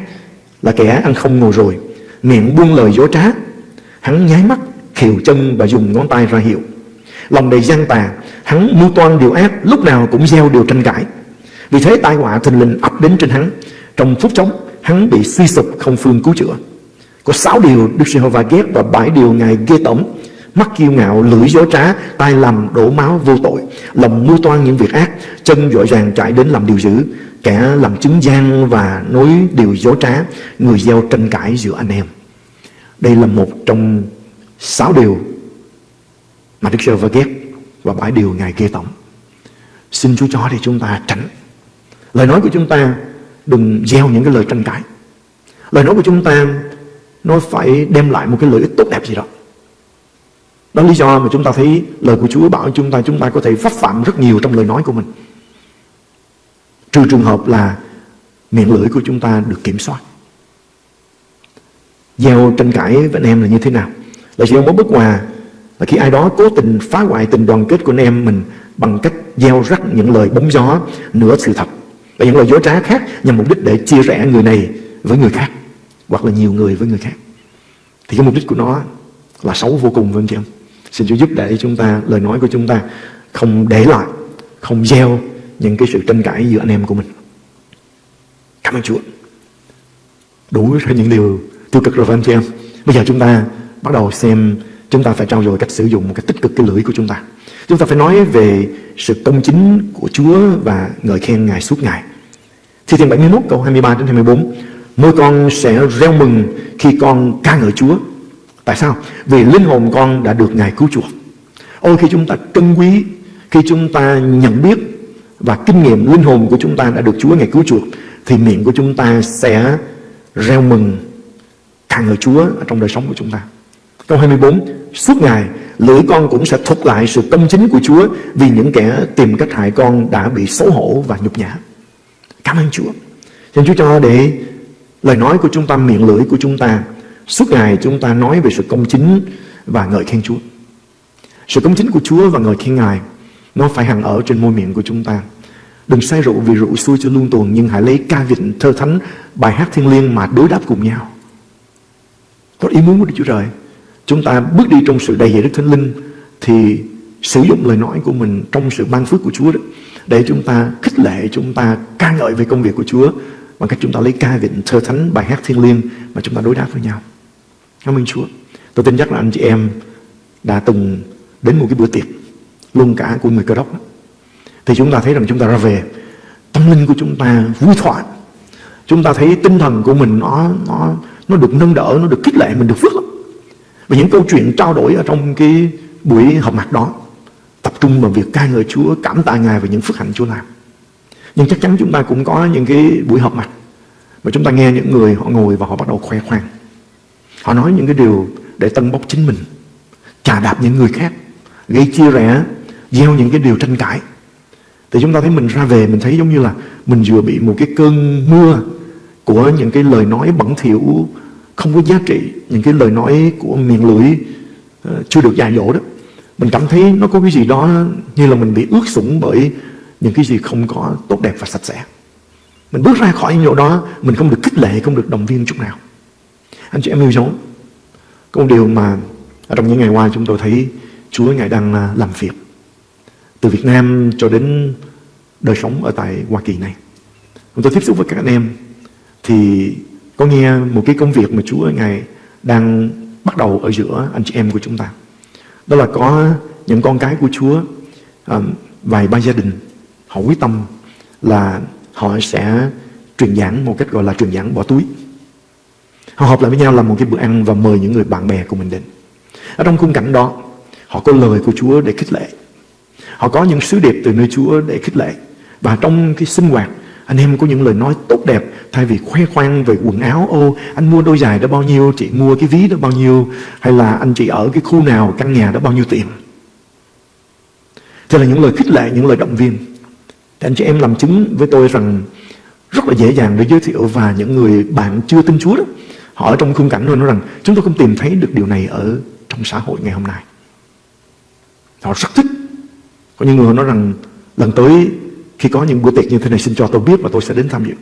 là kẻ ăn không ngồi rồi, miệng buông lời dối trá, hắn nháy mắt, khiều chân và dùng ngón tay ra hiệu. Lòng đầy gian tà, hắn mưu toan điều ác, lúc nào cũng gieo điều tranh cãi. Vì thế tai họa thình lình ập đến trên hắn. Trong phút chốc hắn bị suy sụp không phương cứu chữa. Có sáu điều Đức Giê-hô-va ghét và bảy điều Ngài ghê tởm. Mắt kiêu ngạo, lưỡi dối trá, tai lầm, đổ máu vô tội. Lòng mưu toan những việc ác Chân dội dàng chạy đến làm điều dữ. Kẻ làm chứng gian và nói điều dối trá, Người gieo tranh cãi giữa anh em Đây là một trong sáu điều Mà Đức Chúa Trời ghét Và bảy điều Ngài ghê tởm Xin Chúa cho để chúng ta tránh Lời nói của chúng ta đừng gieo những cái lời tranh cãi. Lời nói của chúng ta, nó phải đem lại một cái lợi ích tốt đẹp gì đó. Đó là lý do mà chúng ta thấy lời của Chúa bảo chúng ta chúng ta có thể vấp phạm rất nhiều trong lời nói của mình. Trừ trường hợp là miệng lưỡi của chúng ta được kiểm soát. Gieo tranh cãi với anh em là như thế nào? Là sự một bất hòa là khi ai đó cố tình phá hoại tình đoàn kết của anh em mình bằng cách gieo rắc những lời bóng gió, nửa sự thật và những lời dối trá khác nhằm mục đích để chia rẽ người này với người khác hoặc là nhiều người với người khác thì cái mục đích của nó là xấu vô cùng vâng chị em xin Chúa giúp để chúng ta, lời nói của chúng ta không để lại, không gieo những cái sự tranh cãi giữa anh em của mình. Cảm ơn Chúa. Đủ cho những điều tiêu cực rồi phải không chị em? Bây giờ chúng ta bắt đầu xem chúng ta phải trao dồi cách sử dụng một cách tích cực cái lưỡi của chúng ta. Chúng ta phải nói về sự công chính của Chúa và ngợi khen Ngài suốt ngày. Thi Thiên 71 câu 23 đến 24 Môi con sẽ reo mừng khi con ca ngợi Chúa. Tại sao? Vì linh hồn con đã được Ngài cứu chuộc. Ôi, khi chúng ta trân quý, Khi chúng ta nhận biết và kinh nghiệm linh hồn của chúng ta đã được Chúa ngày cứu chuộc Thì miệng của chúng ta sẽ reo mừng ca ngợi Chúa ở trong đời sống của chúng ta. Câu 24 Suốt ngày lưỡi con cũng sẽ thuật lại sự công chính của Chúa Vì những kẻ tìm cách hại con đã bị xấu hổ và nhục nhã. Cảm ơn Chúa. Xin Chúa cho để lời nói của chúng ta, miệng lưỡi của chúng ta Suốt ngày chúng ta nói về sự công chính và ngợi khen Chúa. Sự công chính của Chúa và ngợi khen Ngài nó phải hằng ở trên môi miệng của chúng ta. Đừng say rượu vì rượu xui cho luôn tuần Nhưng hãy lấy ca vịnh, thơ thánh, bài hát thiên liêng mà đối đáp cùng nhau. Có ý muốn của Đức Chúa Trời. Chúng ta bước đi trong sự đầy dạy Đức Thánh Linh Thì sử dụng lời nói của mình trong sự ban phước của Chúa đó để chúng ta khích lệ chúng ta ca ngợi về công việc của Chúa bằng cách chúng ta lấy ca vịnh thơ thánh bài hát thiên liêng mà chúng ta đối đáp với nhau. Cảm ơn Chúa. Tôi tin chắc là anh chị em đã từng đến một cái bữa tiệc luôn cả của người cơ đốc thì chúng ta thấy rằng chúng ta ra về tâm linh của chúng ta vui thỏa, chúng ta thấy tinh thần của mình nó nó nó được nâng đỡ nó được khích lệ mình được phước lắm và những câu chuyện trao đổi ở trong cái buổi họp mặt đó tập trung vào việc ca ngợi Chúa, cảm tạ Ngài về những phước hạnh Chúa làm. Nhưng chắc chắn chúng ta cũng có những cái buổi họp mặt mà chúng ta nghe những người họ ngồi và họ bắt đầu khoe khoang. Họ nói những cái điều để tân bốc chính mình, chà đạp những người khác, gây chia rẽ, gieo những cái điều tranh cãi. Thì chúng ta thấy mình ra về mình thấy giống như là mình vừa bị một cái cơn mưa của những cái lời nói bẩn thỉu không có giá trị, những cái lời nói của miệng lưỡi uh, chưa được dạy dỗ đó. Mình cảm thấy nó có cái gì đó như là mình bị ướt sũng bởi những cái gì không có tốt đẹp và sạch sẽ. Mình bước ra khỏi những chỗ đó, mình không được khích lệ, không được động viên chút nào. Anh chị em yêu dấu, có một điều mà ở trong những ngày qua chúng tôi thấy Chúa Ngài đang ờ, làm việc. Từ Việt Nam cho đến đời sống ở tại Hoa Kỳ này. Chúng tôi tiếp xúc với các anh em thì có nghe một cái công việc mà Chúa Ngài đang bắt đầu ở giữa anh chị em của chúng ta. Đó là có những con cái của Chúa vài ba gia đình họ quyết tâm là họ sẽ truyền giảng một cách gọi là truyền giảng bỏ túi. Họ họp lại với nhau làm một cái bữa ăn và mời những người bạn bè của mình đến. Ở trong khung cảnh đó, họ có lời của Chúa để khích lệ. Họ có những sứ điệp từ nơi Chúa để khích lệ. Và trong cái sinh hoạt, anh em có những lời nói tốt đẹp, Thay vì khoe khoang về quần áo, Ô, anh mua đôi giày đó bao nhiêu, Chị mua cái ví đó bao nhiêu, Hay là anh chị ở cái khu nào, căn nhà đó bao nhiêu tiền? Thế là những lời khích lệ, Những lời động viên. Thì anh chị em làm chứng với tôi rằng Rất là dễ dàng để giới thiệu Và những người bạn chưa tin Chúa đó, Họ ở trong khung cảnh thôi nói rằng, Chúng tôi không tìm thấy được điều này ở trong xã hội ngày hôm nay. Họ rất thích có những người nói rằng Lần tới khi có những bữa tiệc như thế này xin cho tôi biết và tôi sẽ đến tham dự.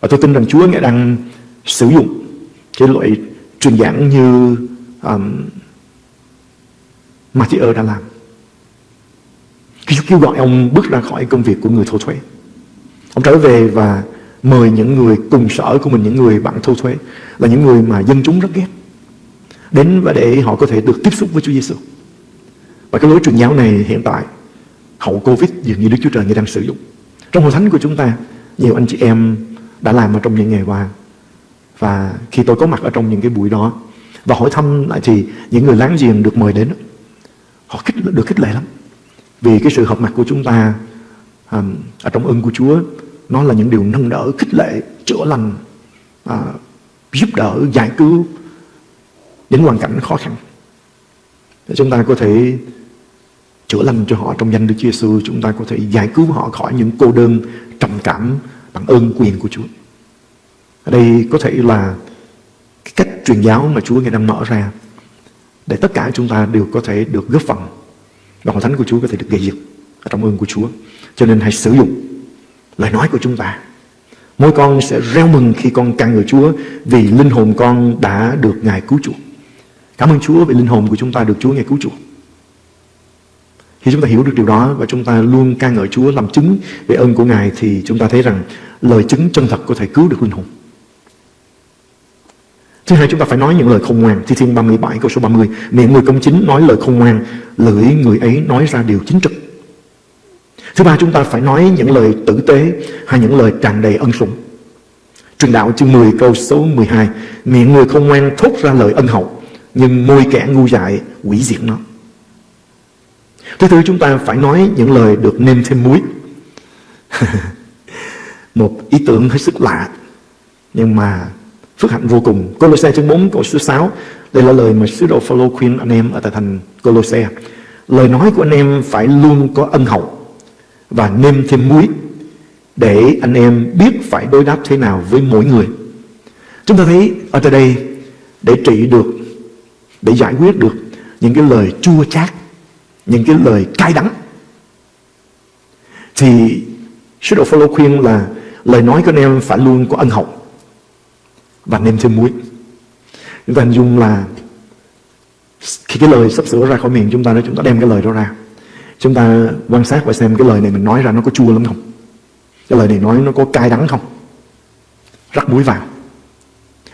Và tôi tin rằng Chúa Ngài đang sử dụng cái loại truyền giảng như um, Matthew đã làm. Khi Chúa kêu gọi ông bước ra khỏi công việc của người thâu thuế. Ông trở về và mời những người cùng sở của mình, những người bạn thâu thuế là những người mà dân chúng rất ghét. Đến và để họ có thể được tiếp xúc với Chúa Giêsu. Và cái lối truyền giáo này hiện tại hậu Covid dường như Đức Chúa Trời đang sử dụng. Trong hội thánh của chúng ta, nhiều anh chị em đã làm ở trong những ngày qua. Và khi tôi có mặt ở trong những cái buổi đó và hỏi thăm lại thì những người láng giềng được mời đến họ khích, được khích lệ lắm. Vì cái sự hợp mặt của chúng ta um, ở trong ơn của Chúa nó là những điều nâng đỡ, khích lệ, chữa lành, uh, giúp đỡ, giải cứu những hoàn cảnh khó khăn. Để chúng ta có thể chữa lành cho họ trong danh Đức Chúa Giêsu chúng ta có thể giải cứu họ khỏi những cô đơn trầm cảm bằng ơn quyền của Chúa. Ở đây có thể là cái cách truyền giáo mà Chúa Ngài đang mở ra để tất cả chúng ta đều có thể được góp phần và hội thánh của Chúa có thể được gây dựng ở trong ơn của Chúa. Cho nên hãy sử dụng lời nói của chúng ta. Mỗi con sẽ reo mừng khi con càng ngợi Chúa vì linh hồn con đã được Ngài cứu chuộc. Cảm ơn Chúa vì linh hồn của chúng ta được Chúa Ngài cứu chuộc. Khi chúng ta hiểu được điều đó và chúng ta luôn ca ngợi Chúa, làm chứng về ơn của Ngài, thì chúng ta thấy rằng lời chứng chân thật có thể cứu được linh hồn. Thứ hai, chúng ta phải nói những lời khôn ngoan. Thi Thiên 37 câu số 30 Miệng người công chính nói lời khôn ngoan, Lưỡi người ấy nói ra điều chính trực. Thứ ba, chúng ta phải nói những lời tử tế Hay những lời tràn đầy ân sủng. Truyền đạo chương 10 câu số 12 Miệng người khôn ngoan thốt ra lời ân hậu, Nhưng môi kẻ ngu dại quỷ diệt nó. Thứ tư chúng ta phải nói những lời được nêm thêm muối <laughs> Một ý tưởng hết sức lạ Nhưng mà phước hạnh vô cùng. Colossae chương 4 câu số 6 đây là lời mà sứ đồ Phaolô khuyên anh em ở tại thành Colossae Lời nói của anh em phải luôn có ân hậu và nêm thêm muối để anh em biết phải đối đáp thế nào với mỗi người. Chúng ta thấy ở tại đây để trị được, để giải quyết được những cái lời chua chát, những cái lời cay đắng. Thì sứ đồ Phaolô khuyên là lời nói của anh em phải luôn có ân hậu và nêm thêm muối. Chúng ta hình dung là khi cái lời sắp sửa ra khỏi miệng chúng ta đó, chúng ta đem cái lời đó ra. Chúng ta quan sát và xem cái lời này mình nói ra nó có chua lắm không? Cái lời này nói nó có cay đắng không? Rắc muối vào.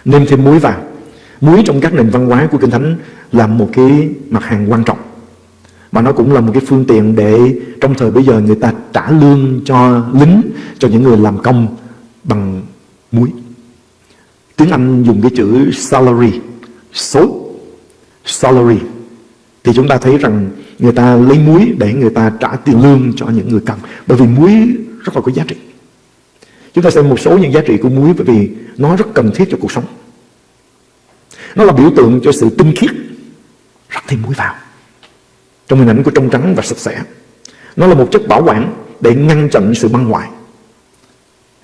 Nêm thêm muối vào. Muối trong các nền văn hóa của kinh thánh là một cái mặt hàng quan trọng mà nó cũng là một cái phương tiện để trong thời bây giờ người ta trả lương cho lính cho những người làm công bằng muối Tiếng Anh dùng cái chữ salary, số, salary. Thì chúng ta thấy rằng người ta lấy muối để người ta trả tiền lương cho những người cần. Bởi vì muối rất là có giá trị. Chúng ta xem một số những giá trị của muối bởi vì nó rất cần thiết cho cuộc sống. Nó là biểu tượng cho sự tinh khiết. Rắc thêm muối vào. Trong hình ảnh của trong trắng và sạch sẽ. Nó là một chất bảo quản để ngăn chặn sự băng hoại.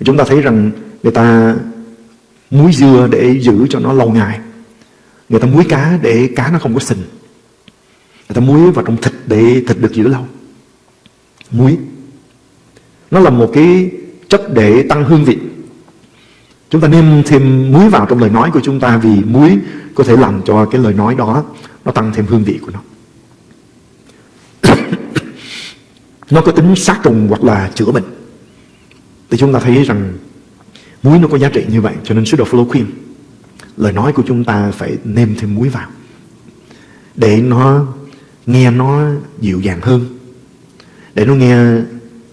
Chúng ta thấy rằng người ta muối dưa để giữ cho nó lâu ngày. Người ta muối cá để cá nó không có sình. Người ta muối vào trong thịt để thịt được giữ lâu. Muối. Nó là một cái chất để tăng hương vị. Chúng ta nêm thêm muối vào trong lời nói của chúng ta vì muối có thể làm cho cái lời nói đó nó tăng thêm hương vị của nó. Nó có tính sát trùng hoặc là chữa bệnh. Thì chúng ta thấy rằng Muối nó có giá trị như vậy Cho nên sứ đồ Phaolô khuyên Lời nói của chúng ta phải nêm thêm muối vào Để nó nghe nó dịu dàng hơn Để nó nghe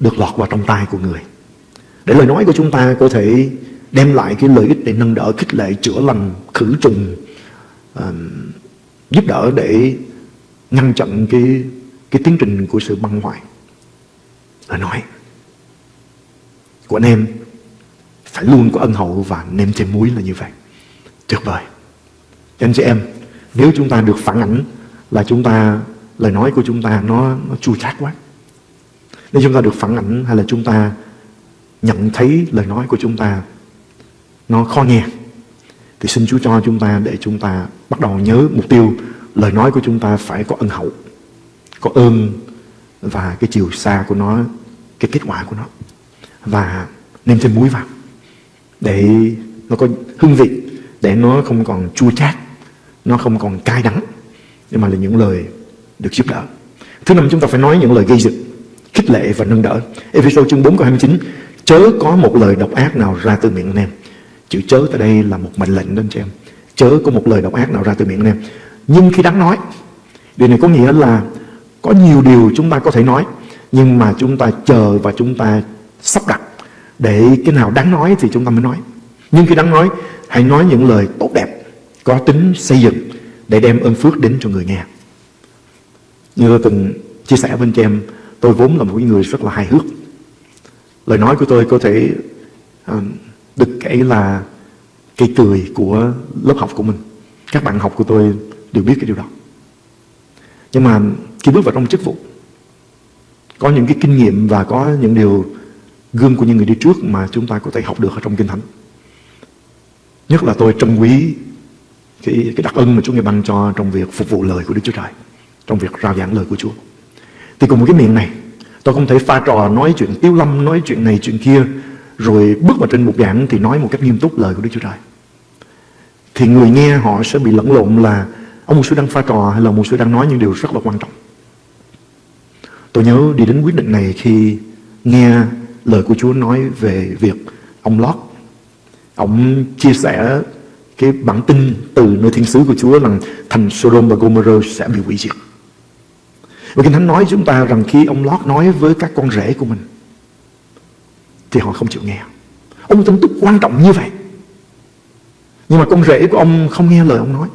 được lọt vào trong tai của người. Để lời nói của chúng ta có thể đem lại cái lợi ích để nâng đỡ, khích lệ, chữa lành, khử trùng uh, Giúp đỡ để ngăn chặn cái, cái tiến trình của sự băng hoại và nói, của anh em phải luôn có ân hậu và nêm thêm muối là như vậy. Tuyệt vời. Anh chị em, nếu chúng ta được phản ảnh là chúng ta, lời nói của chúng ta nó nó chua chát quá. Nếu chúng ta được phản ảnh hay là chúng ta nhận thấy lời nói của chúng ta nó khó nghe thì xin Chúa cho chúng ta để chúng ta bắt đầu nhớ mục tiêu lời nói của chúng ta phải có ân hậu, có ơn và cái chiều xa của nó cái kết quả của nó. Và nêm thêm muối vào, để nó có hương vị, để nó không còn chua chát, nó không còn cay đắng nhưng mà là những lời được giúp đỡ. Thứ năm, chúng ta phải nói những lời gây dựng, khích lệ và nâng đỡ. Ephesos chương 4 câu 29 chớ có một lời độc ác nào ra từ miệng anh em. Chữ chớ tại đây là một mệnh lệnh đến cho em. Chớ có một lời độc ác nào ra từ miệng anh em. Nhưng khi đáng nói, điều này có nghĩa là có nhiều điều chúng ta có thể nói nhưng mà chúng ta chờ và chúng ta sắp đặt. Để cái nào đáng nói thì chúng ta mới nói. Nhưng khi đáng nói Hãy nói những lời tốt đẹp Có tính xây dựng Để đem ơn phước đến cho người nghe. Như tôi từng chia sẻ với anh chị em Tôi vốn là một người rất là hài hước. Lời nói của tôi có thể uh, Được kể là Cây cười của lớp học của mình. Các bạn học của tôi đều biết cái điều đó. Nhưng mà khi bước vào trong chức vụ có những cái kinh nghiệm và có những điều gương của những người đi trước mà chúng ta có thể học được ở trong Kinh Thánh. Nhất là tôi trân quý cái, cái đặc ân mà Chúa Ngài ban cho trong việc phục vụ lời của Đức Chúa Trời, trong việc rao giảng lời của Chúa. Thì cùng một cái miệng này, tôi không thể pha trò nói chuyện tiêu lâm, nói chuyện này chuyện kia, rồi bước vào trên một giảng thì nói một cách nghiêm túc lời của Đức Chúa Trời. Thì người nghe họ sẽ bị lẫn lộn là ông một sư đang pha trò hay là một sư đang nói những điều rất là quan trọng. Tôi nhớ đi đến quyết định này khi nghe lời của Chúa nói về việc ông Lót. Ông chia sẻ cái bản tin từ nơi thiên sứ của Chúa rằng thành Sodom và Gomorrah sẽ bị hủy diệt. Và Kinh Thánh nói chúng ta rằng khi ông Lót nói với các con rể của mình, thì họ không chịu nghe. Ông tin tức quan trọng như vậy. Nhưng mà con rể của ông không nghe lời ông nói.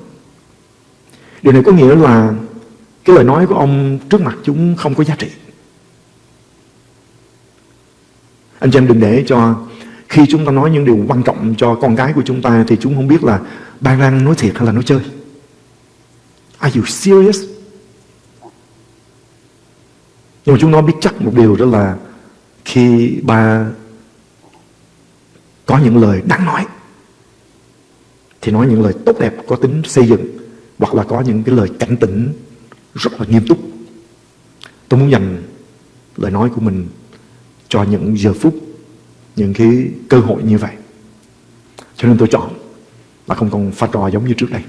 Điều này có nghĩa là cái lời nói của ông trước mặt chúng không có giá trị. Anh chị em đừng để cho khi chúng ta nói những điều quan trọng cho con gái của chúng ta thì chúng không biết là ba đang nói thiệt hay là nói chơi. Are you serious? Nhưng mà chúng nó biết chắc một điều đó là khi ba có những lời đáng nói, thì nói những lời tốt đẹp có tính xây dựng, hoặc là có những cái lời cảnh tỉnh rất là nghiêm túc. Tôi muốn dành lời nói của mình cho những giờ phút, những cái cơ hội như vậy. Cho nên tôi chọn là không còn pha trò giống như trước đây.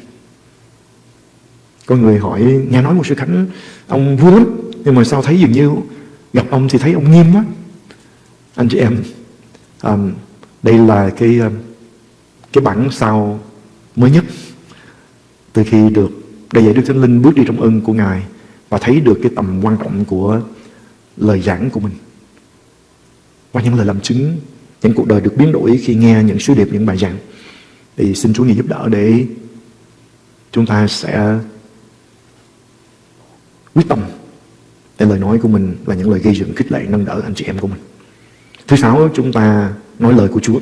Có người hỏi, nghe nói một sư Khánh, ông vui lắm, nhưng mà sao thấy dường như gặp ông thì thấy ông nghiêm quá. Anh chị em, um, đây là cái um, cái bản sao mới nhất từ khi được để dạy Đức Thánh Linh bước đi trong ơn của Ngài và thấy được cái tầm quan trọng của lời giảng của mình. Qua những lời làm chứng, những cuộc đời được biến đổi khi nghe những sứ điệp, những bài giảng. Thì xin Chúa Ngài giúp đỡ để chúng ta sẽ quyết tâm để lời nói của mình là những lời gây dựng khích lệ nâng đỡ anh chị em của mình. Thứ sáu chúng ta nói lời của Chúa.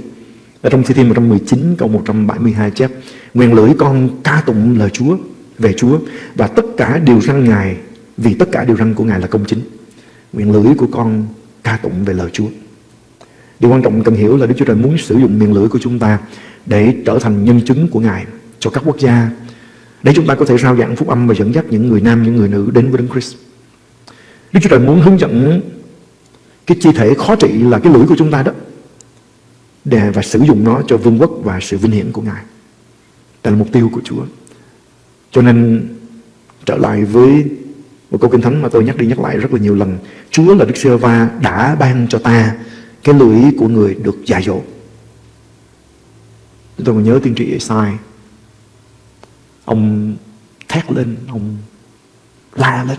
Ở trong Thi Thiên 119 câu 172 chép Nguyện lưỡi con ca tụng lời Chúa về Chúa Và tất cả điều răn Ngài Vì tất cả điều răn của Ngài là công chính Nguyện lưỡi của con ca tụng về lời Chúa Điều quan trọng cần hiểu là Đức Chúa Trời muốn sử dụng miệng lưỡi của chúng ta Để trở thành nhân chứng của Ngài Cho các quốc gia Để chúng ta có thể rao giảng phúc âm Và dẫn dắt những người nam, những người nữ đến với Đấng Christ Đức Chúa Trời muốn hướng dẫn Cái chi thể khó trị là cái lưỡi của chúng ta đó để và sử dụng nó cho vương quốc và sự vinh hiển của Ngài. Đây là mục tiêu của Chúa. Cho nên trở lại với một câu kinh thánh mà tôi nhắc đi nhắc lại rất là nhiều lần. Chúa là Đức Sơ Va đã ban cho ta cái lưỡi của người được dạy dỗ. Tôi còn nhớ tiên tri Esai. Ông thét lên, ông la lên.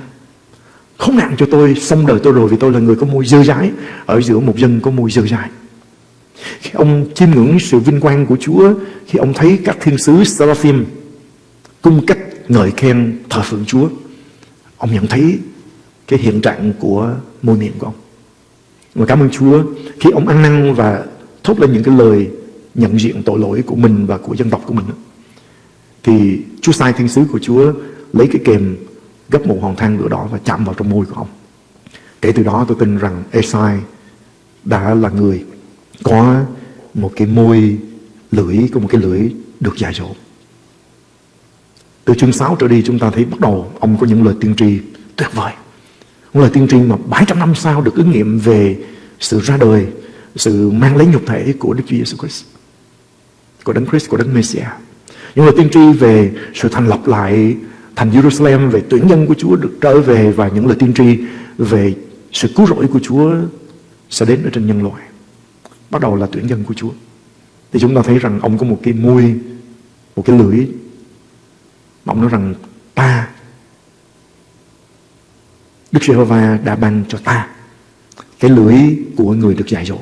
Không nạn cho tôi, xong đời tôi rồi vì tôi là người có môi dơ dãi ở giữa một dân có môi dơ dãi. Khi ông chiêm ngưỡng sự vinh quang của Chúa Khi ông thấy các thiên sứ Seraphim Cung cách ngợi khen thờ phượng Chúa. Ông nhận thấy cái hiện trạng của môi miệng của ông. Và cảm ơn Chúa Khi ông ăn năn và thốt lên những cái lời nhận diện tội lỗi của mình và của dân tộc của mình Thì Chúa sai thiên sứ của Chúa lấy cái kềm gấp một hòn than lửa đỏ và chạm vào trong môi của ông. Kể từ đó tôi tin rằng Esai đã là người có một cái môi lưỡi, có một cái lưỡi được dạy dỗ. Từ chương 6 trở đi chúng ta thấy bắt đầu ông có những lời tiên tri tuyệt vời. Những lời tiên tri mà 700 năm sau được ứng nghiệm về sự ra đời, sự mang lấy nhục thể của Đức Chúa Giêsu Christ, của Đấng Christ, của Đấng Messiah. Những lời tiên tri về sự thành lập lại thành Jerusalem, về tuyển nhân của Chúa được trở về và những lời tiên tri về sự cứu rỗi của Chúa sẽ đến ở trên nhân loại bắt đầu là tuyển dân của Chúa. Thì chúng ta thấy rằng ông có một cái môi, một cái lưỡi. Mà ông nói rằng ta, Đức Giê-hô-va đã ban cho ta cái lưỡi của người được dạy dỗ.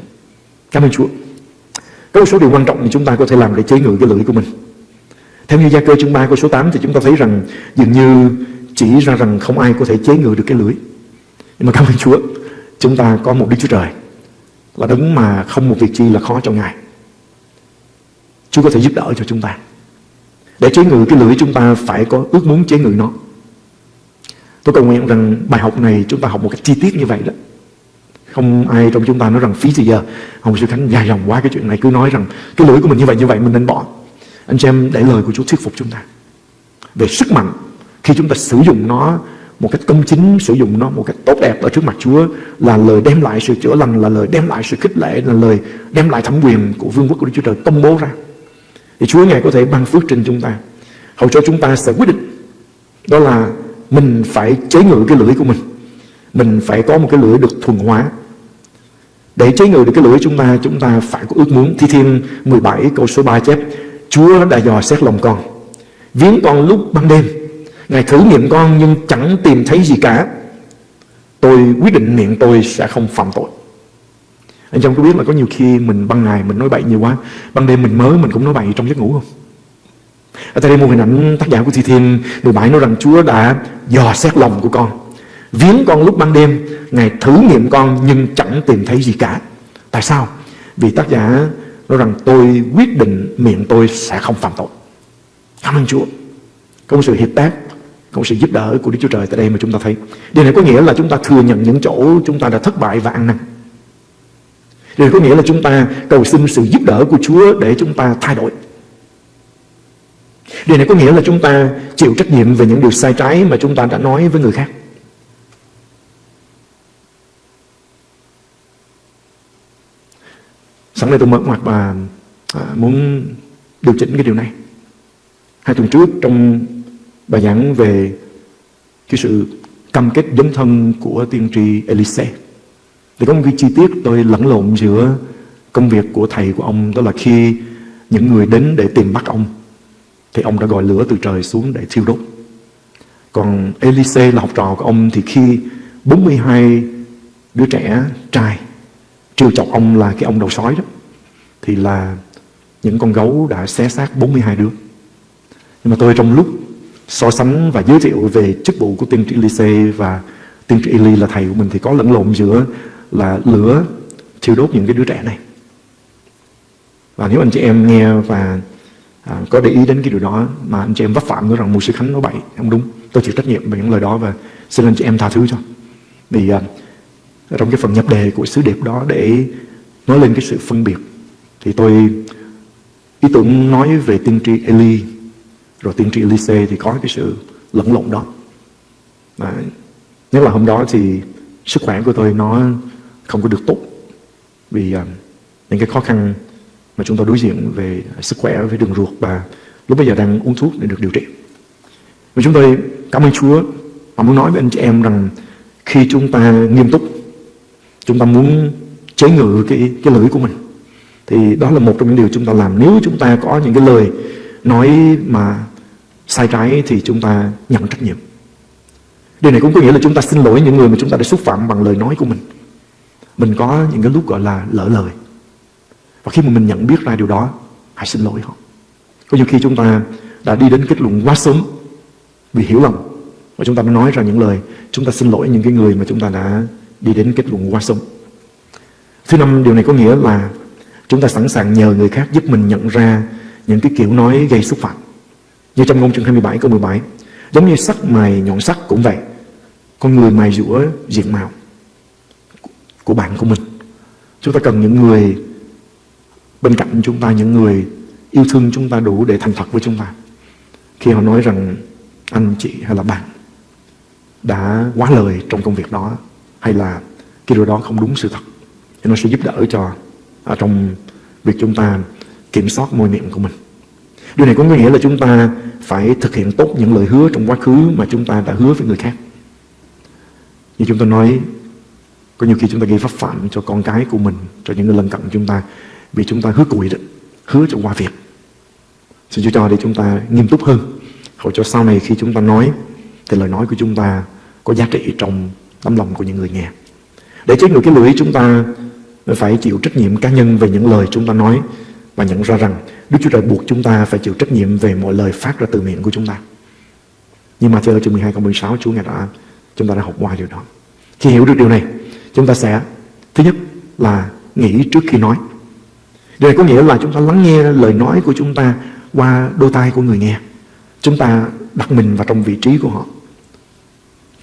Cảm ơn Chúa. Có một số điều quan trọng thì chúng ta có thể làm để chế ngự cái lưỡi của mình. Theo như gia cơ chương 3 câu số 8 thì chúng ta thấy rằng dường như chỉ ra rằng không ai có thể chế ngự được cái lưỡi. Nhưng mà cảm ơn Chúa, chúng ta có một Đức Chúa Trời là đấng mà không một việc chi là khó cho Ngài. Chúa có thể giúp đỡ cho chúng ta. Để chế ngự cái lưỡi chúng ta phải có ước muốn chế ngự nó. Tôi cầu nguyện rằng bài học này chúng ta học một cách chi tiết như vậy đó. Không ai trong chúng ta nói rằng phí gì giờ Ông Sư Khánh dài dòng quá cái chuyện này, Cứ nói rằng cái lưỡi của mình như vậy như vậy, mình nên bỏ Anh chị em, để lời của Chúa thuyết phục chúng ta Về sức mạnh, Khi chúng ta sử dụng nó một cách công chính, sử dụng nó một cách tốt đẹp ở trước mặt Chúa, là lời đem lại sự chữa lành, là lời đem lại sự khích lệ, là lời đem lại thẩm quyền của vương quốc của Đức Chúa Trời công bố ra thì Chúa ngài có thể ban phước trên chúng ta. Hầu cho chúng ta sẽ quyết định đó là mình phải chế ngự cái lưỡi của mình. Mình phải có một cái lưỡi được thuần hóa. Để chế ngự được cái lưỡi chúng ta chúng ta phải có ước muốn. Thi thiên 17 câu số 3 chép, Chúa đã dò xét lòng con, viếng con lúc ban đêm. Ngài thử nghiệm con nhưng chẳng tìm thấy gì cả. Tôi quyết định miệng tôi sẽ không phạm tội. Anh trong có biết là có nhiều khi mình ban ngày mình nói bậy nhiều quá, Ban đêm mình mới mình cũng nói bậy trong giấc ngủ không Ở đây một hình ảnh tác giả của Thi Thiên 17 nói rằng Chúa đã dò xét lòng của con, Viếng con lúc ban đêm, Ngài thử nghiệm con nhưng chẳng tìm thấy gì cả Tại sao? Vì tác giả nói rằng tôi quyết định miệng tôi sẽ không phạm tội Cảm ơn Chúa Có một sự hiệp tác, có sự giúp đỡ của Đức Chúa Trời tại đây mà chúng ta thấy. Điều này có nghĩa là chúng ta thừa nhận những chỗ chúng ta đã thất bại và ăn năn. Điều có nghĩa là chúng ta cầu xin sự giúp đỡ của Chúa để chúng ta thay đổi. Điều này có nghĩa là chúng ta chịu trách nhiệm về những điều sai trái mà chúng ta đã nói với người khác. Sẵn đây tôi mở ngoặt và à, muốn điều chỉnh cái điều này. Hai tuần trước trong bài giảng về cái sự cam kết dấn thân của tiên tri Elise. Thì có một cái chi tiết tôi lẫn lộn giữa công việc của thầy của ông, đó là khi những người đến để tìm bắt ông, thì ông đã gọi lửa từ trời xuống để thiêu đốt. Còn Elise là học trò của ông, thì khi 42 đứa trẻ trai trêu chọc ông là cái ông đầu sói đó, thì là những con gấu đã xé xác 42 đứa. Nhưng mà tôi trong lúc so sánh và giới thiệu về chức vụ của tiên tri Elise và tiên tri Eli là thầy của mình, thì có lẫn lộn giữa là lửa thiêu đốt những cái đứa trẻ này. Và nếu anh chị em nghe và à, có để ý đến cái điều đó mà anh chị em vấp phạm nói rằng mục sư Khánh nói bậy, không đúng. Tôi chịu trách nhiệm về những lời đó và xin anh chị em tha thứ cho. Vì à, trong cái phần nhập đề của sứ điệp đó để nói lên cái sự phân biệt thì tôi ý tưởng nói về tiên tri Eli rồi tiên tri Elise thì có cái sự lẫn lộn đó mà nhất là hôm đó thì sức khỏe của tôi nó không có được tốt vì uh, những cái khó khăn mà chúng ta đối diện về sức khỏe về đường ruột và lúc bây giờ đang uống thuốc để được điều trị và chúng tôi cảm ơn Chúa và muốn nói với anh chị em rằng khi chúng ta nghiêm túc chúng ta muốn chế ngự cái cái lưỡi của mình thì đó là một trong những điều chúng ta làm nếu chúng ta có những cái lời nói mà sai trái thì chúng ta nhận trách nhiệm. Điều này cũng có nghĩa là chúng ta xin lỗi những người mà chúng ta đã xúc phạm bằng lời nói của mình. Mình có những cái lúc gọi là lỡ lời. Và khi mà mình nhận biết ra điều đó, hãy xin lỗi họ. Có nhiều khi chúng ta đã đi đến kết luận quá sớm vì hiểu lầm. Và chúng ta đã nói ra những lời chúng ta xin lỗi những cái người mà chúng ta đã đi đến kết luận quá sớm. Thứ năm, điều này có nghĩa là chúng ta sẵn sàng nhờ người khác giúp mình nhận ra những cái kiểu nói gây xúc phạm. Như trong ngôn chương 27 câu 17 Giống như sắc mài nhọn sắc cũng vậy Con người mài rũa diện mạo của bạn của mình. Chúng ta cần những người Bên cạnh chúng ta Những người yêu thương chúng ta đủ để thành thật với chúng ta. Khi họ nói rằng Anh chị hay là bạn Đã quá lời trong công việc đó Hay là cái điều đó không đúng sự thật Thì nó sẽ giúp đỡ cho ở Trong việc chúng ta Kiểm soát môi miệng của mình. Điều này có nghĩa là chúng ta phải thực hiện tốt những lời hứa trong quá khứ mà chúng ta đã hứa với người khác. Như chúng ta nói, có nhiều khi chúng ta gây pháp phạm cho con cái của mình, cho những người lân cận chúng ta, vì chúng ta hứa cùi đó, hứa cho qua việc. Xin Chúa cho để chúng ta nghiêm túc hơn, hầu cho sau này khi chúng ta nói, thì lời nói của chúng ta có giá trị trong tấm lòng của những người nghe. Để chết người cái lưỡi chúng ta phải chịu trách nhiệm cá nhân về những lời chúng ta nói và nhận ra rằng Đức Chúa Trời buộc chúng ta phải chịu trách nhiệm về mọi lời phát ra từ miệng của chúng ta. Nhưng mà theo chương 12 câu 16 Chúa Ngài đã chúng ta đã học qua điều đó. Khi hiểu được điều này, chúng ta sẽ, thứ nhất là nghĩ trước khi nói. Điều này có nghĩa là chúng ta lắng nghe lời nói của chúng ta qua đôi tai của người nghe. Chúng ta đặt mình vào trong vị trí của họ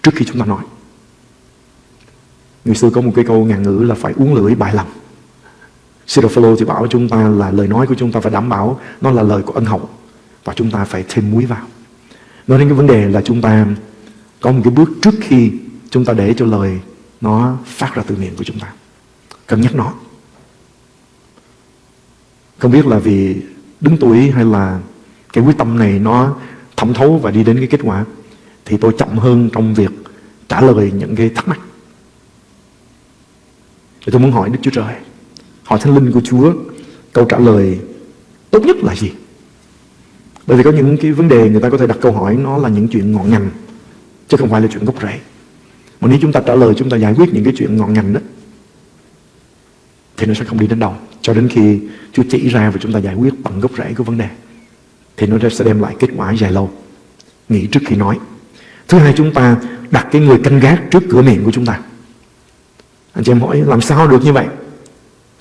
trước khi chúng ta nói. Người xưa có một cái câu ngàn ngữ là phải uống lưỡi bài lòng. Sirofalo thì bảo chúng ta là lời nói của chúng ta phải đảm bảo nó là lời của ân hậu và chúng ta phải thêm muối vào. Nói đến cái vấn đề là chúng ta có một cái bước trước khi chúng ta để cho lời nó phát ra từ miệng của chúng ta. Cân nhắc nó. Không biết là vì đứng tuổi hay là cái quyết tâm này nó thẩm thấu và đi đến cái kết quả thì tôi chậm hơn trong việc trả lời những cái thắc mắc. Thì tôi muốn hỏi Đức Chúa Trời, hỏi Thánh Linh của Chúa, câu trả lời tốt nhất là gì? Bởi vì có những cái vấn đề người ta có thể đặt câu hỏi nó là những chuyện ngọn ngành, chứ không phải là chuyện gốc rễ. Mà nếu chúng ta trả lời, chúng ta giải quyết những cái chuyện ngọn ngành đó, thì nó sẽ không đi đến đâu. Cho đến khi Chúa chỉ ra và chúng ta giải quyết bằng gốc rễ của vấn đề, thì nó sẽ đem lại kết quả dài lâu. Nghĩ trước khi nói. Thứ hai chúng ta đặt cái người canh gác trước cửa miệng của chúng ta. Anh chị em hỏi làm sao được như vậy?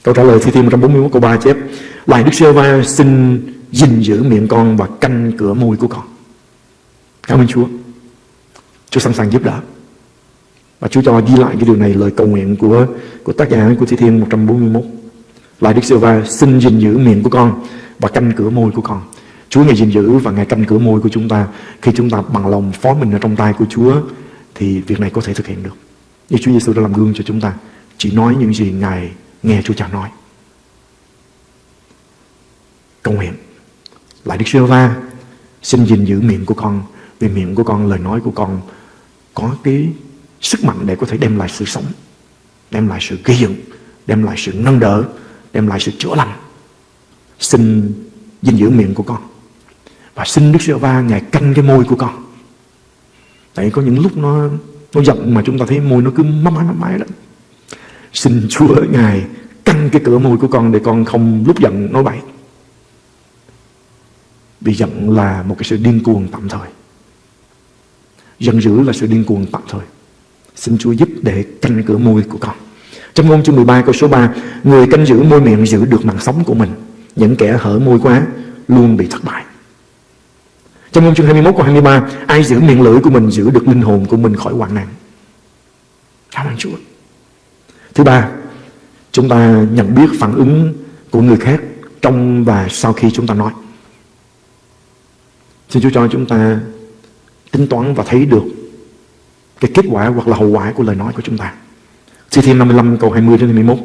Câu trả lời Thi Thiên 141 câu 3 chép Lại Đức Sơ Va xin gìn giữ miệng con và canh cửa môi của con. Cảm ơn Chúa. Chúa sẵn sàng giúp đỡ. Và Chúa cho ghi lại cái điều này lời cầu nguyện của của tác giả của Thi Thiên 141. Lại Đức Sơ Va xin gìn giữ miệng của con và canh cửa môi của con. Chúa Ngài gìn giữ và Ngài canh cửa môi của chúng ta. Khi chúng ta bằng lòng phó mình ở trong tay của Chúa thì việc này có thể thực hiện được. Như Chúa Giêsu đã làm gương cho chúng ta. Chỉ nói những gì Ngài nghe Chúa Cha nói. Cầu nguyện. Lại Đức Sơ Va xin gìn giữ miệng của con vì miệng của con, lời nói của con có cái sức mạnh để có thể đem lại sự sống, đem lại sự gây dựng, đem lại sự nâng đỡ, đem lại sự chữa lành. Xin dinh dưỡng miệng của con. Và xin Đức Chúa Va Ngài canh cái môi của con. Tại có những lúc nó nó giận mà chúng ta thấy môi nó cứ mắm mái mắm mái đó. Xin Chúa Ngài canh cái cửa môi của con để con không lúc giận nói bậy. Vì giận là một cái sự điên cuồng tạm thời. Giận dữ là sự điên cuồng tạm thời. Xin Chúa giúp để canh cửa môi của con. Trong ngôn chương 13 câu số 3 Người canh giữ môi miệng giữ được mạng sống của mình. Những kẻ hở môi quá Luôn bị thất bại. Trong ngôn chương 21 câu 23 Ai giữ miệng lưỡi của mình giữ được linh hồn của mình khỏi hoạn nạn. Cảm ơn Chúa. Thứ ba, Chúng ta nhận biết phản ứng của người khác Trong và sau khi chúng ta nói. Xin Chúa cho chúng ta tính toán và thấy được cái kết quả hoặc là hậu quả của lời nói của chúng ta. Thi Thiên 55 câu 20 đến 21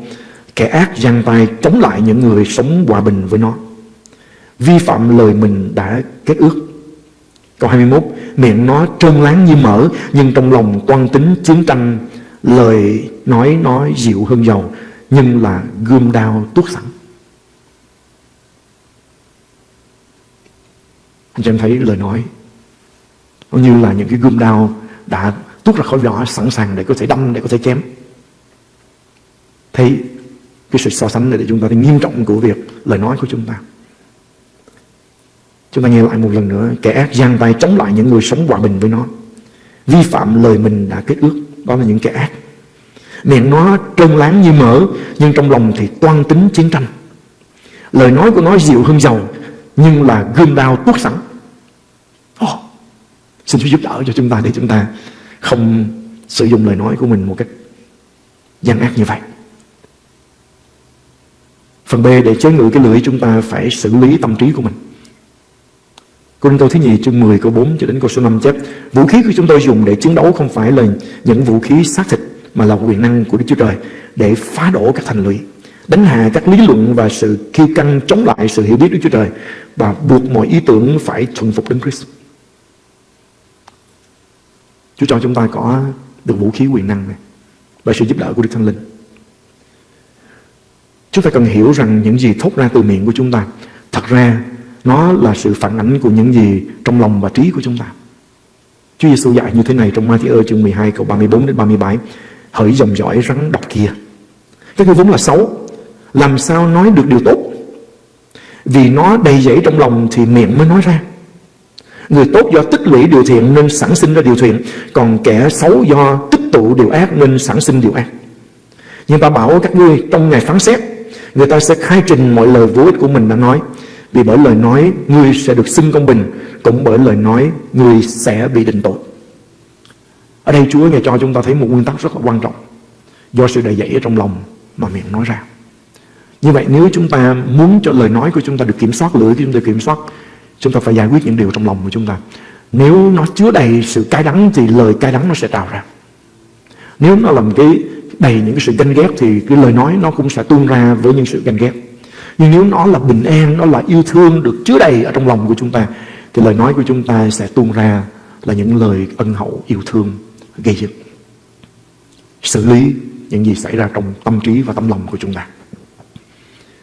Kẻ ác giang tay chống lại những người sống hòa bình với nó. Vi phạm lời mình đã kết ước. Câu 21 Miệng nó trơn láng như mỡ, Nhưng trong lòng toan tính chiến tranh, Lời nói nói dịu hơn dầu Nhưng là gươm đao tuốt sẵn. Anh em thấy lời nói. Nó như là những cái gươm đao Đã tuốt ra khỏi vỏ sẵn sàng để có thể đâm, để có thể chém Thì cái sự so sánh này để chúng ta thấy nghiêm trọng của việc lời nói của chúng ta. Chúng ta nghe lại một lần nữa, kẻ ác giang tay chống lại những người sống hòa bình với nó. Vi phạm lời mình đã kết ước, đó là những kẻ ác. Miệng nó trơn láng như mỡ, nhưng trong lòng thì toan tính chiến tranh. Lời nói của nó dịu hơn dầu, nhưng là gươm đao tuốt sẵn. Oh, xin Chúa giúp đỡ cho chúng ta để chúng ta không sử dụng lời nói của mình một cách gian ác như vậy. Phần B, để chế ngự cái lưỡi chúng ta phải xử lý tâm trí của mình. Cô Đinh Tô thứ nhì chương 10 câu 4 cho đến câu số 5 chép, Vũ khí của chúng tôi dùng để chiến đấu không phải là những vũ khí xác thịt, Mà là quyền năng của Đức Chúa Trời Để phá đổ các thành lũy, Đánh hạ các lý luận và sự khi căng chống lại sự hiểu biết Đức Chúa Trời Và buộc mọi ý tưởng phải thuần phục đến Christ Chúa cho chúng ta có được vũ khí quyền năng này Bởi sự giúp đỡ của Đức Thánh Linh. Chúng ta cần hiểu rằng những gì thốt ra từ miệng của chúng ta, Thật ra nó là sự phản ánh của những gì trong lòng và trí của chúng ta. Chúa Giêsu dạy như thế này trong Matthew chương 12 câu 34 đến 37 Hỡi dòng dõi rắn độc kia. Các ngươi vốn là xấu, Làm sao nói được điều tốt? Vì nó đầy dẫy trong lòng thì miệng mới nói ra. Người tốt do tích lũy điều thiện nên sản sinh ra điều thiện Còn kẻ xấu do tích tụ điều ác nên sản sinh điều ác. Nhưng ta bảo các ngươi trong ngày phán xét Người ta sẽ khai trình mọi lời vô ích của mình đã nói. Vì bởi lời nói Ngươi sẽ được xưng công bình Cũng bởi lời nói Ngươi sẽ bị định tội. Ở đây Chúa Ngài cho chúng ta thấy một nguyên tắc rất là quan trọng. Do sự đầy dẫy ở trong lòng mà miệng nói ra. Như vậy nếu chúng ta muốn cho lời nói của chúng ta được kiểm soát, lưỡi của chúng ta kiểm soát, chúng ta phải giải quyết những điều trong lòng của chúng ta. Nếu nó chứa đầy sự cay đắng thì lời cay đắng nó sẽ trào ra. Nếu nó làm cái đầy những cái sự ganh ghét thì cái lời nói nó cũng sẽ tuôn ra với những sự ganh ghét. Nhưng nếu nó là bình an, nó là yêu thương được chứa đầy ở trong lòng của chúng ta thì lời nói của chúng ta sẽ tuôn ra là những lời ân hậu yêu thương gây dựng. Xử lý những gì xảy ra trong tâm trí và tâm lòng của chúng ta.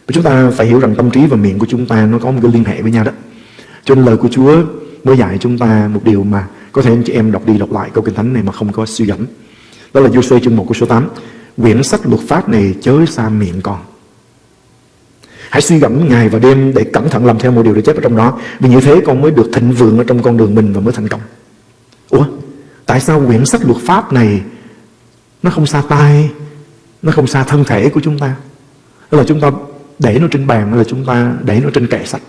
Và chúng ta phải hiểu rằng tâm trí và miệng của chúng ta nó có một cái liên hệ với nhau đó. Cho nên lời của Chúa mới dạy chúng ta một điều mà có thể anh chị em đọc đi đọc lại câu kinh thánh này mà không có suy gẫm. Đó là Giuse chương 1 câu số 8. Quyển sách luật pháp này chớ xa miệng con. Hãy suy gẫm ngày và đêm để cẩn thận làm theo một điều để chép ở trong đó. Vì như thế con mới được thịnh vượng ở trong con đường mình và mới thành công. Ủa? Tại sao quyển sách luật pháp này nó không xa tay nó không xa thân thể của chúng ta? Đó là chúng ta để nó trên bàn hay là chúng ta để nó trên kệ sách.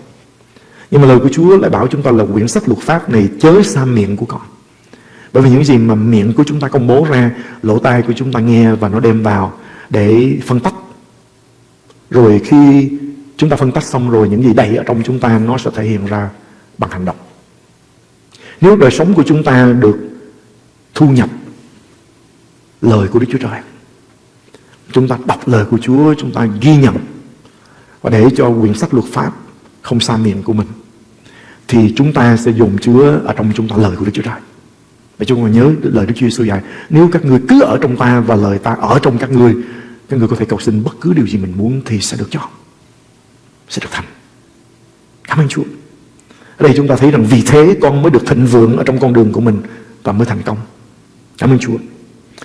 Nhưng mà lời của Chúa lại bảo chúng ta là quyển sách luật pháp này chớ xa miệng của con. Bởi vì những gì mà miệng của chúng ta công bố ra, lỗ tai của chúng ta nghe và nó đem vào để phân tách. Rồi khi chúng ta phân tách xong rồi những gì đầy ở trong chúng ta nó sẽ thể hiện ra bằng hành động. Nếu đời sống của chúng ta được thu nhập lời của Đức Chúa Trời, chúng ta đọc lời của Chúa, chúng ta ghi nhận và để cho quyển sách luật pháp không xa miệng của mình, thì chúng ta sẽ dùng chứa ở trong chúng ta lời của Đức Chúa Trời. Và chúng ta nhớ lời Đức Chúa Giêsu dạy, Nếu các người cứ ở trong ta và lời ta ở trong các người Các người có thể cầu xin bất cứ điều gì mình muốn Thì sẽ được cho, Sẽ được thành. Cảm ơn Chúa. Ở đây chúng ta thấy rằng vì thế con mới được thịnh vượng Ở trong con đường của mình Và mới thành công. Cảm ơn Chúa.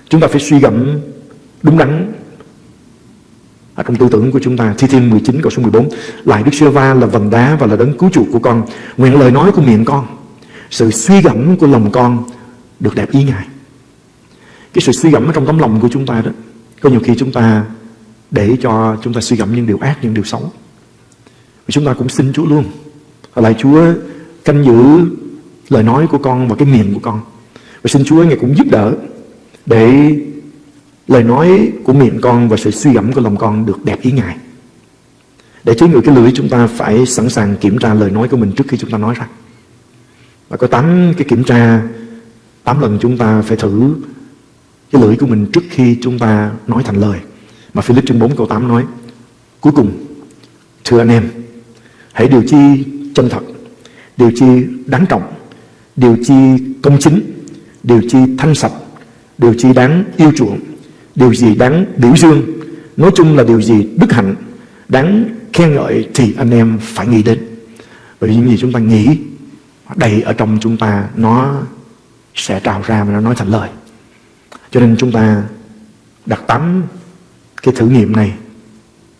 Chúng ta phải suy gẫm đúng đắn ở trong tư tưởng của chúng ta, Thi Thiên 19 câu số 14 Lại Đức Sê-va là vần đá và là đấng cứu chuộc của con. Nguyện lời nói của miệng con, Sự suy gẫm của lòng con Được đẹp ý Ngài. Cái sự suy gẫm ở trong tấm lòng của chúng ta đó, Có nhiều khi chúng ta Để cho chúng ta suy gẫm những điều ác, Những điều xấu. Và chúng ta cũng xin Chúa luôn. Lại Chúa canh giữ lời nói của con và cái miệng của con. Và xin Chúa Ngài cũng giúp đỡ Để lời nói của miệng con và sự suy gẫm của lòng con được đẹp ý Ngài. Để chế ngự cái lưỡi chúng ta phải sẵn sàng kiểm tra lời nói của mình trước khi chúng ta nói ra. Và có 8 cái kiểm tra, 8 lần chúng ta phải thử cái lưỡi của mình trước khi chúng ta nói thành lời. Mà Philip chương 4 câu 8 nói, cuối cùng, thưa anh em, hãy điều chi chân thật, điều chi đáng trọng, điều chi công chính, điều chi thanh sạch, điều chi đáng yêu chuộng, Điều gì đáng biểu dương Nói chung là điều gì đức hạnh, Đáng khen ngợi thì anh em phải nghĩ đến Bởi vì những gì chúng ta nghĩ, Đầy ở trong chúng ta Nó sẽ trào ra và nó nói thành lời Cho nên chúng ta đặt tắm cái thử nghiệm này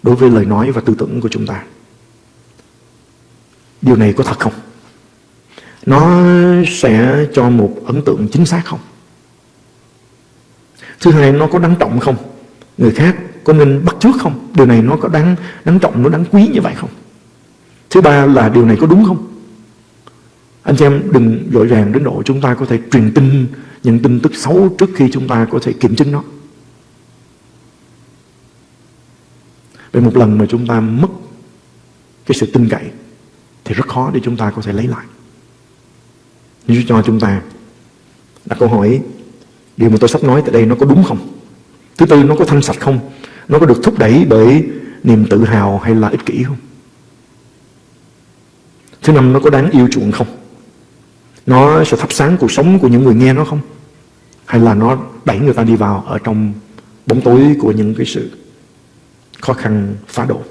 Đối với lời nói và tư tưởng của chúng ta Điều này có thật không? Nó sẽ cho một ấn tượng chính xác không? Thứ hai nó có đáng trọng không? Người khác có nên bắt trước không? Điều này nó có đáng đáng trọng, Nó đáng quý như vậy không? Thứ ba là điều này có đúng không? Anh chị em đừng dội vàng đến độ Chúng ta có thể truyền tin Những tin tức xấu trước khi chúng ta có thể kiểm chứng nó. Vậy một lần mà chúng ta mất Cái sự tin cậy, Thì rất khó để chúng ta có thể lấy lại. Như cho chúng ta đặt câu hỏi Điều mà tôi sắp nói tại đây nó có đúng không? Thứ tư nó có thanh sạch không? Nó có được thúc đẩy bởi niềm tự hào hay là ích kỷ không? Thứ năm nó có đáng yêu chuộng không? Nó sẽ thắp sáng cuộc sống của những người nghe nó không? Hay là nó đẩy người ta đi vào ở trong bóng tối của những cái sự khó khăn phá độ?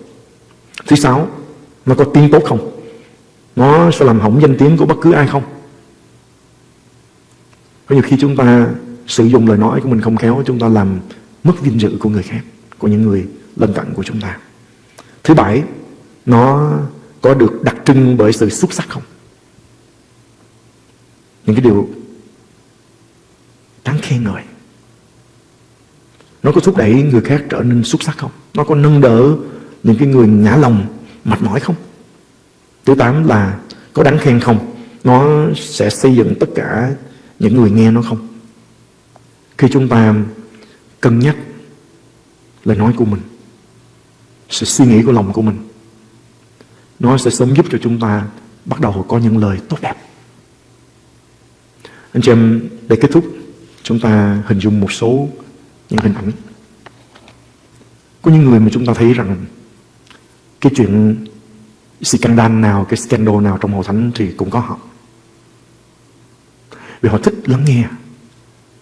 Thứ sáu, nó có tiếng tốt không? Nó sẽ làm hỏng danh tiếng của bất cứ ai không? Có nhiều khi chúng ta sử dụng lời nói của mình không khéo, chúng ta làm mất vinh dự của người khác, của những người lân cận của chúng ta. Thứ bảy, nó có được đặc trưng bởi sự xuất sắc không? Những cái điều đáng khen ngợi. Nó có thúc đẩy người khác trở nên xuất sắc không? Nó có nâng đỡ những cái người ngã lòng, mệt mỏi không? Thứ tám là có đáng khen không? Nó sẽ xây dựng tất cả những người nghe nó không? Khi chúng ta cân nhắc lời nói của mình, sự suy nghĩ của lòng của mình. Nó sẽ sớm giúp cho chúng ta bắt đầu có những lời tốt đẹp. Anh chị em, để kết thúc, chúng ta hình dung một số những hình ảnh. Có những người mà chúng ta thấy rằng cái chuyện scandal nào, cái scandal nào trong hội thánh thì cũng có họ. Vì họ thích lắng nghe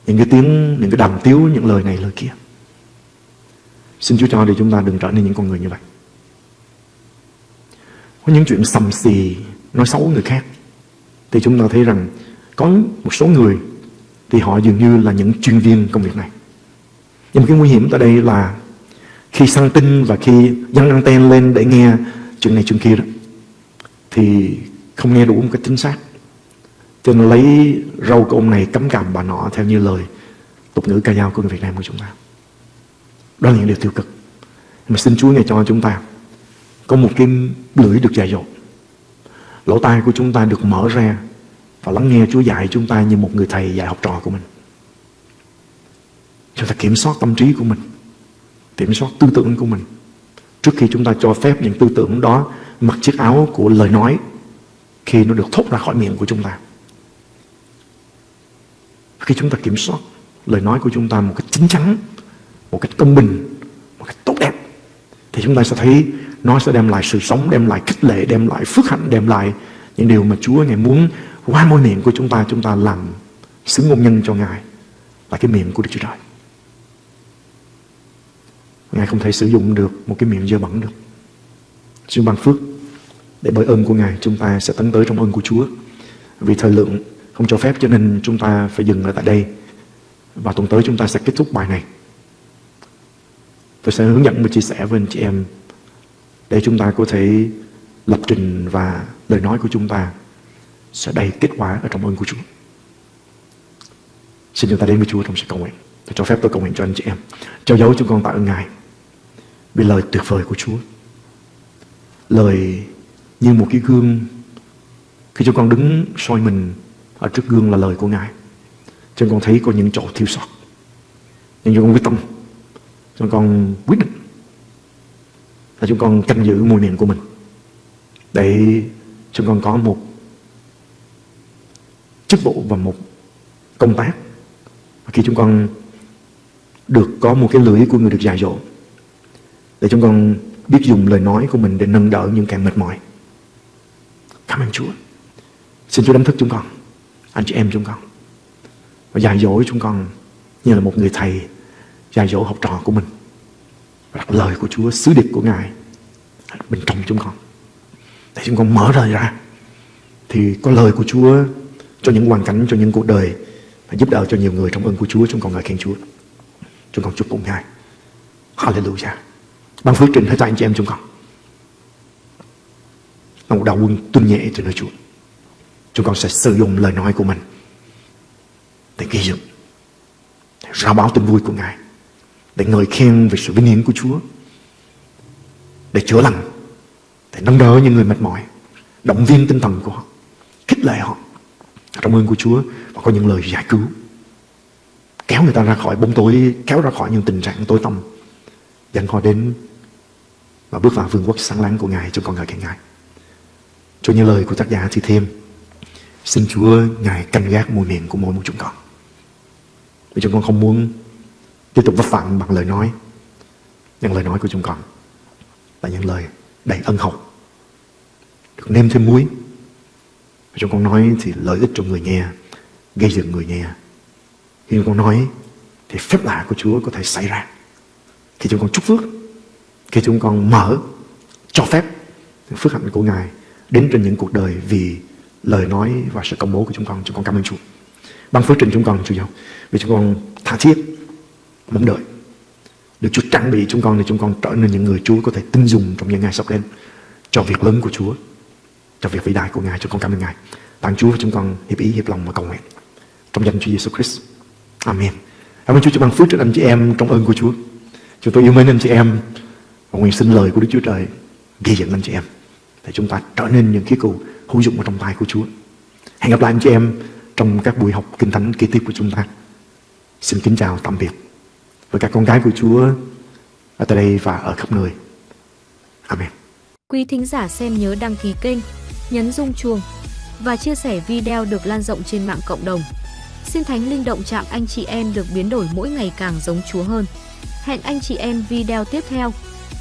những cái tiếng, những cái đàm tiếu, những lời này, lời kia. Xin Chúa cho để chúng ta đừng trở nên những con người như vậy. Có những chuyện sầm xì, nói xấu người khác. Thì chúng ta thấy rằng có một số người thì họ dường như là những chuyên viên công việc này. Nhưng cái nguy hiểm tại đây là khi săn tin và khi dăng anten lên để nghe chuyện này chuyện kia đó thì không nghe đủ một cách chính xác. Cho nên lấy râu của ông này cấm cầm bà nọ theo như lời tục ngữ ca dao của người Việt Nam của chúng ta. Đó là những điều tiêu cực. Mà xin Chúa ngày cho chúng ta có một cái lưỡi được dạy dột. Lỗ tai của chúng ta được mở ra và lắng nghe Chúa dạy chúng ta như một người thầy dạy học trò của mình. Chúng ta kiểm soát tâm trí của mình, kiểm soát tư tưởng của mình. Trước khi chúng ta cho phép những tư tưởng đó mặc chiếc áo của lời nói khi nó được thốt ra khỏi miệng của chúng ta. Khi chúng ta kiểm soát lời nói của chúng ta một cách chính chắn, một cách công bình, một cách tốt đẹp, thì chúng ta sẽ thấy nó sẽ đem lại sự sống, đem lại khích lệ, đem lại phước hạnh, đem lại những điều mà Chúa Ngài muốn qua môi miệng của chúng ta, chúng ta làm xứng ngôn nhân cho Ngài là cái miệng của Đức Chúa Trời. Ngài không thể sử dụng được một cái miệng dơ bẩn được. Xin ban phước để bởi ơn của Ngài chúng ta sẽ tấn tới trong ơn của Chúa. Vì thời lượng không cho phép, cho nên chúng ta phải dừng ở tại đây. Và tuần tới chúng ta sẽ kết thúc bài này. Tôi sẽ hướng dẫn và chia sẻ với anh chị em để chúng ta có thể lập trình và lời nói của chúng ta sẽ đầy kết quả ở trong ơn của Chúa. Xin chúng ta đến với Chúa trong sự cầu nguyện. Tôi cho phép tôi cầu nguyện cho anh chị em. Trao dấu chúng con tạ ơn Ngài vì lời tuyệt vời của Chúa. Lời như một cái gương khi chúng con đứng soi mình ở trước gương là lời của Ngài. Chúng con thấy có những chỗ thiếu sót. Nhưng chúng con quyết tâm. Chúng con quyết định là chúng con canh giữ môi miệng của mình để chúng con có một chức vụ và một công tác và khi chúng con được có một cái lưỡi của người được dạy dỗ, để chúng con biết dùng lời nói của mình để nâng đỡ những kẻ mệt mỏi cảm ơn Chúa xin Chúa đánh thức chúng con anh chị em chúng con và dạy dỗ chúng con như là một người thầy dạy dỗ học trò của mình và đặt lời của Chúa sứ điệp của Ngài bên trong chúng con để chúng con mở rời ra thì có lời của Chúa cho những hoàn cảnh, cho những cuộc đời và giúp đỡ cho nhiều người trong ơn của Chúa. Chúng con ngợi khen Chúa. Chúng con chúc cùng Ngài. Hallelujah. Ban phước trình hết cho anh chị em chúng con. Là một đạo quân tuân nhẹ trên nơi Chúa. Chúng con sẽ sử dụng lời nói của mình để ghi dựng, để rao báo tin vui của Ngài, để ngợi khen về sự vinh hiển của Chúa, để chữa lành, để nâng đỡ những người mệt mỏi, động viên tinh thần của họ, khích lệ họ trong ơn của Chúa và có những lời giải cứu kéo người ta ra khỏi bóng tối kéo ra khỏi những tình trạng tối tăm dẫn họ đến và bước vào vương quốc sáng láng của Ngài chúng con ngợi khen Ngài. Cho những lời của tác giả thì thêm xin Chúa Ngài canh gác môi miệng của mỗi một chúng con vì chúng con không muốn tiếp tục vấp phạm bằng lời nói những lời nói của chúng con là những lời đầy ân hậu được nêm thêm muối chúng con nói thì lợi ích cho người nghe, gây dựng người nghe. Khi chúng con nói thì phép lạ của Chúa có thể xảy ra. Khi chúng con chúc phước, khi chúng con mở, cho phép phước hạnh của Ngài đến trên những cuộc đời vì lời nói và sự công bố của chúng con. Chúng con cảm ơn Chúa. Bằng phước trình chúng con, Chúa giáo. Vì chúng con tha thiết, mong đợi. Được Chúa trang bị chúng con để chúng con trở nên những người Chúa có thể tin dùng trong những ngày sắp đến cho việc lớn của Chúa cho việc vĩ đại của Ngài. Chúng con cảm ơn Ngài. Tặng Chúa và chúng con hiệp ý, hiệp lòng và cầu nguyện. Trong danh Chúa Giêsu Christ. Amen. Cảm ơn Chúa cho ban phước trên anh chị em trong ơn của Chúa. Chúng tôi yêu mến anh chị em và nguyện xin lời của Đức Chúa Trời ghi dẫn anh chị em để chúng ta trở nên những khí cụ hữu dụng ở trong tay của Chúa. Hẹn gặp lại anh chị em trong các buổi học kinh thánh kế tiếp của chúng ta. Xin kính chào tạm biệt. với các con gái của Chúa ở tại đây và ở khắp nơi. Amen. Quý thính giả xem nhớ đăng ký kênh, nhấn rung chuông và chia sẻ video được lan rộng trên mạng cộng đồng. Xin Thánh Linh động chạm anh chị em được biến đổi mỗi ngày càng giống Chúa hơn. Hẹn anh chị em video tiếp theo.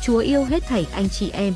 Chúa yêu hết thảy anh chị em.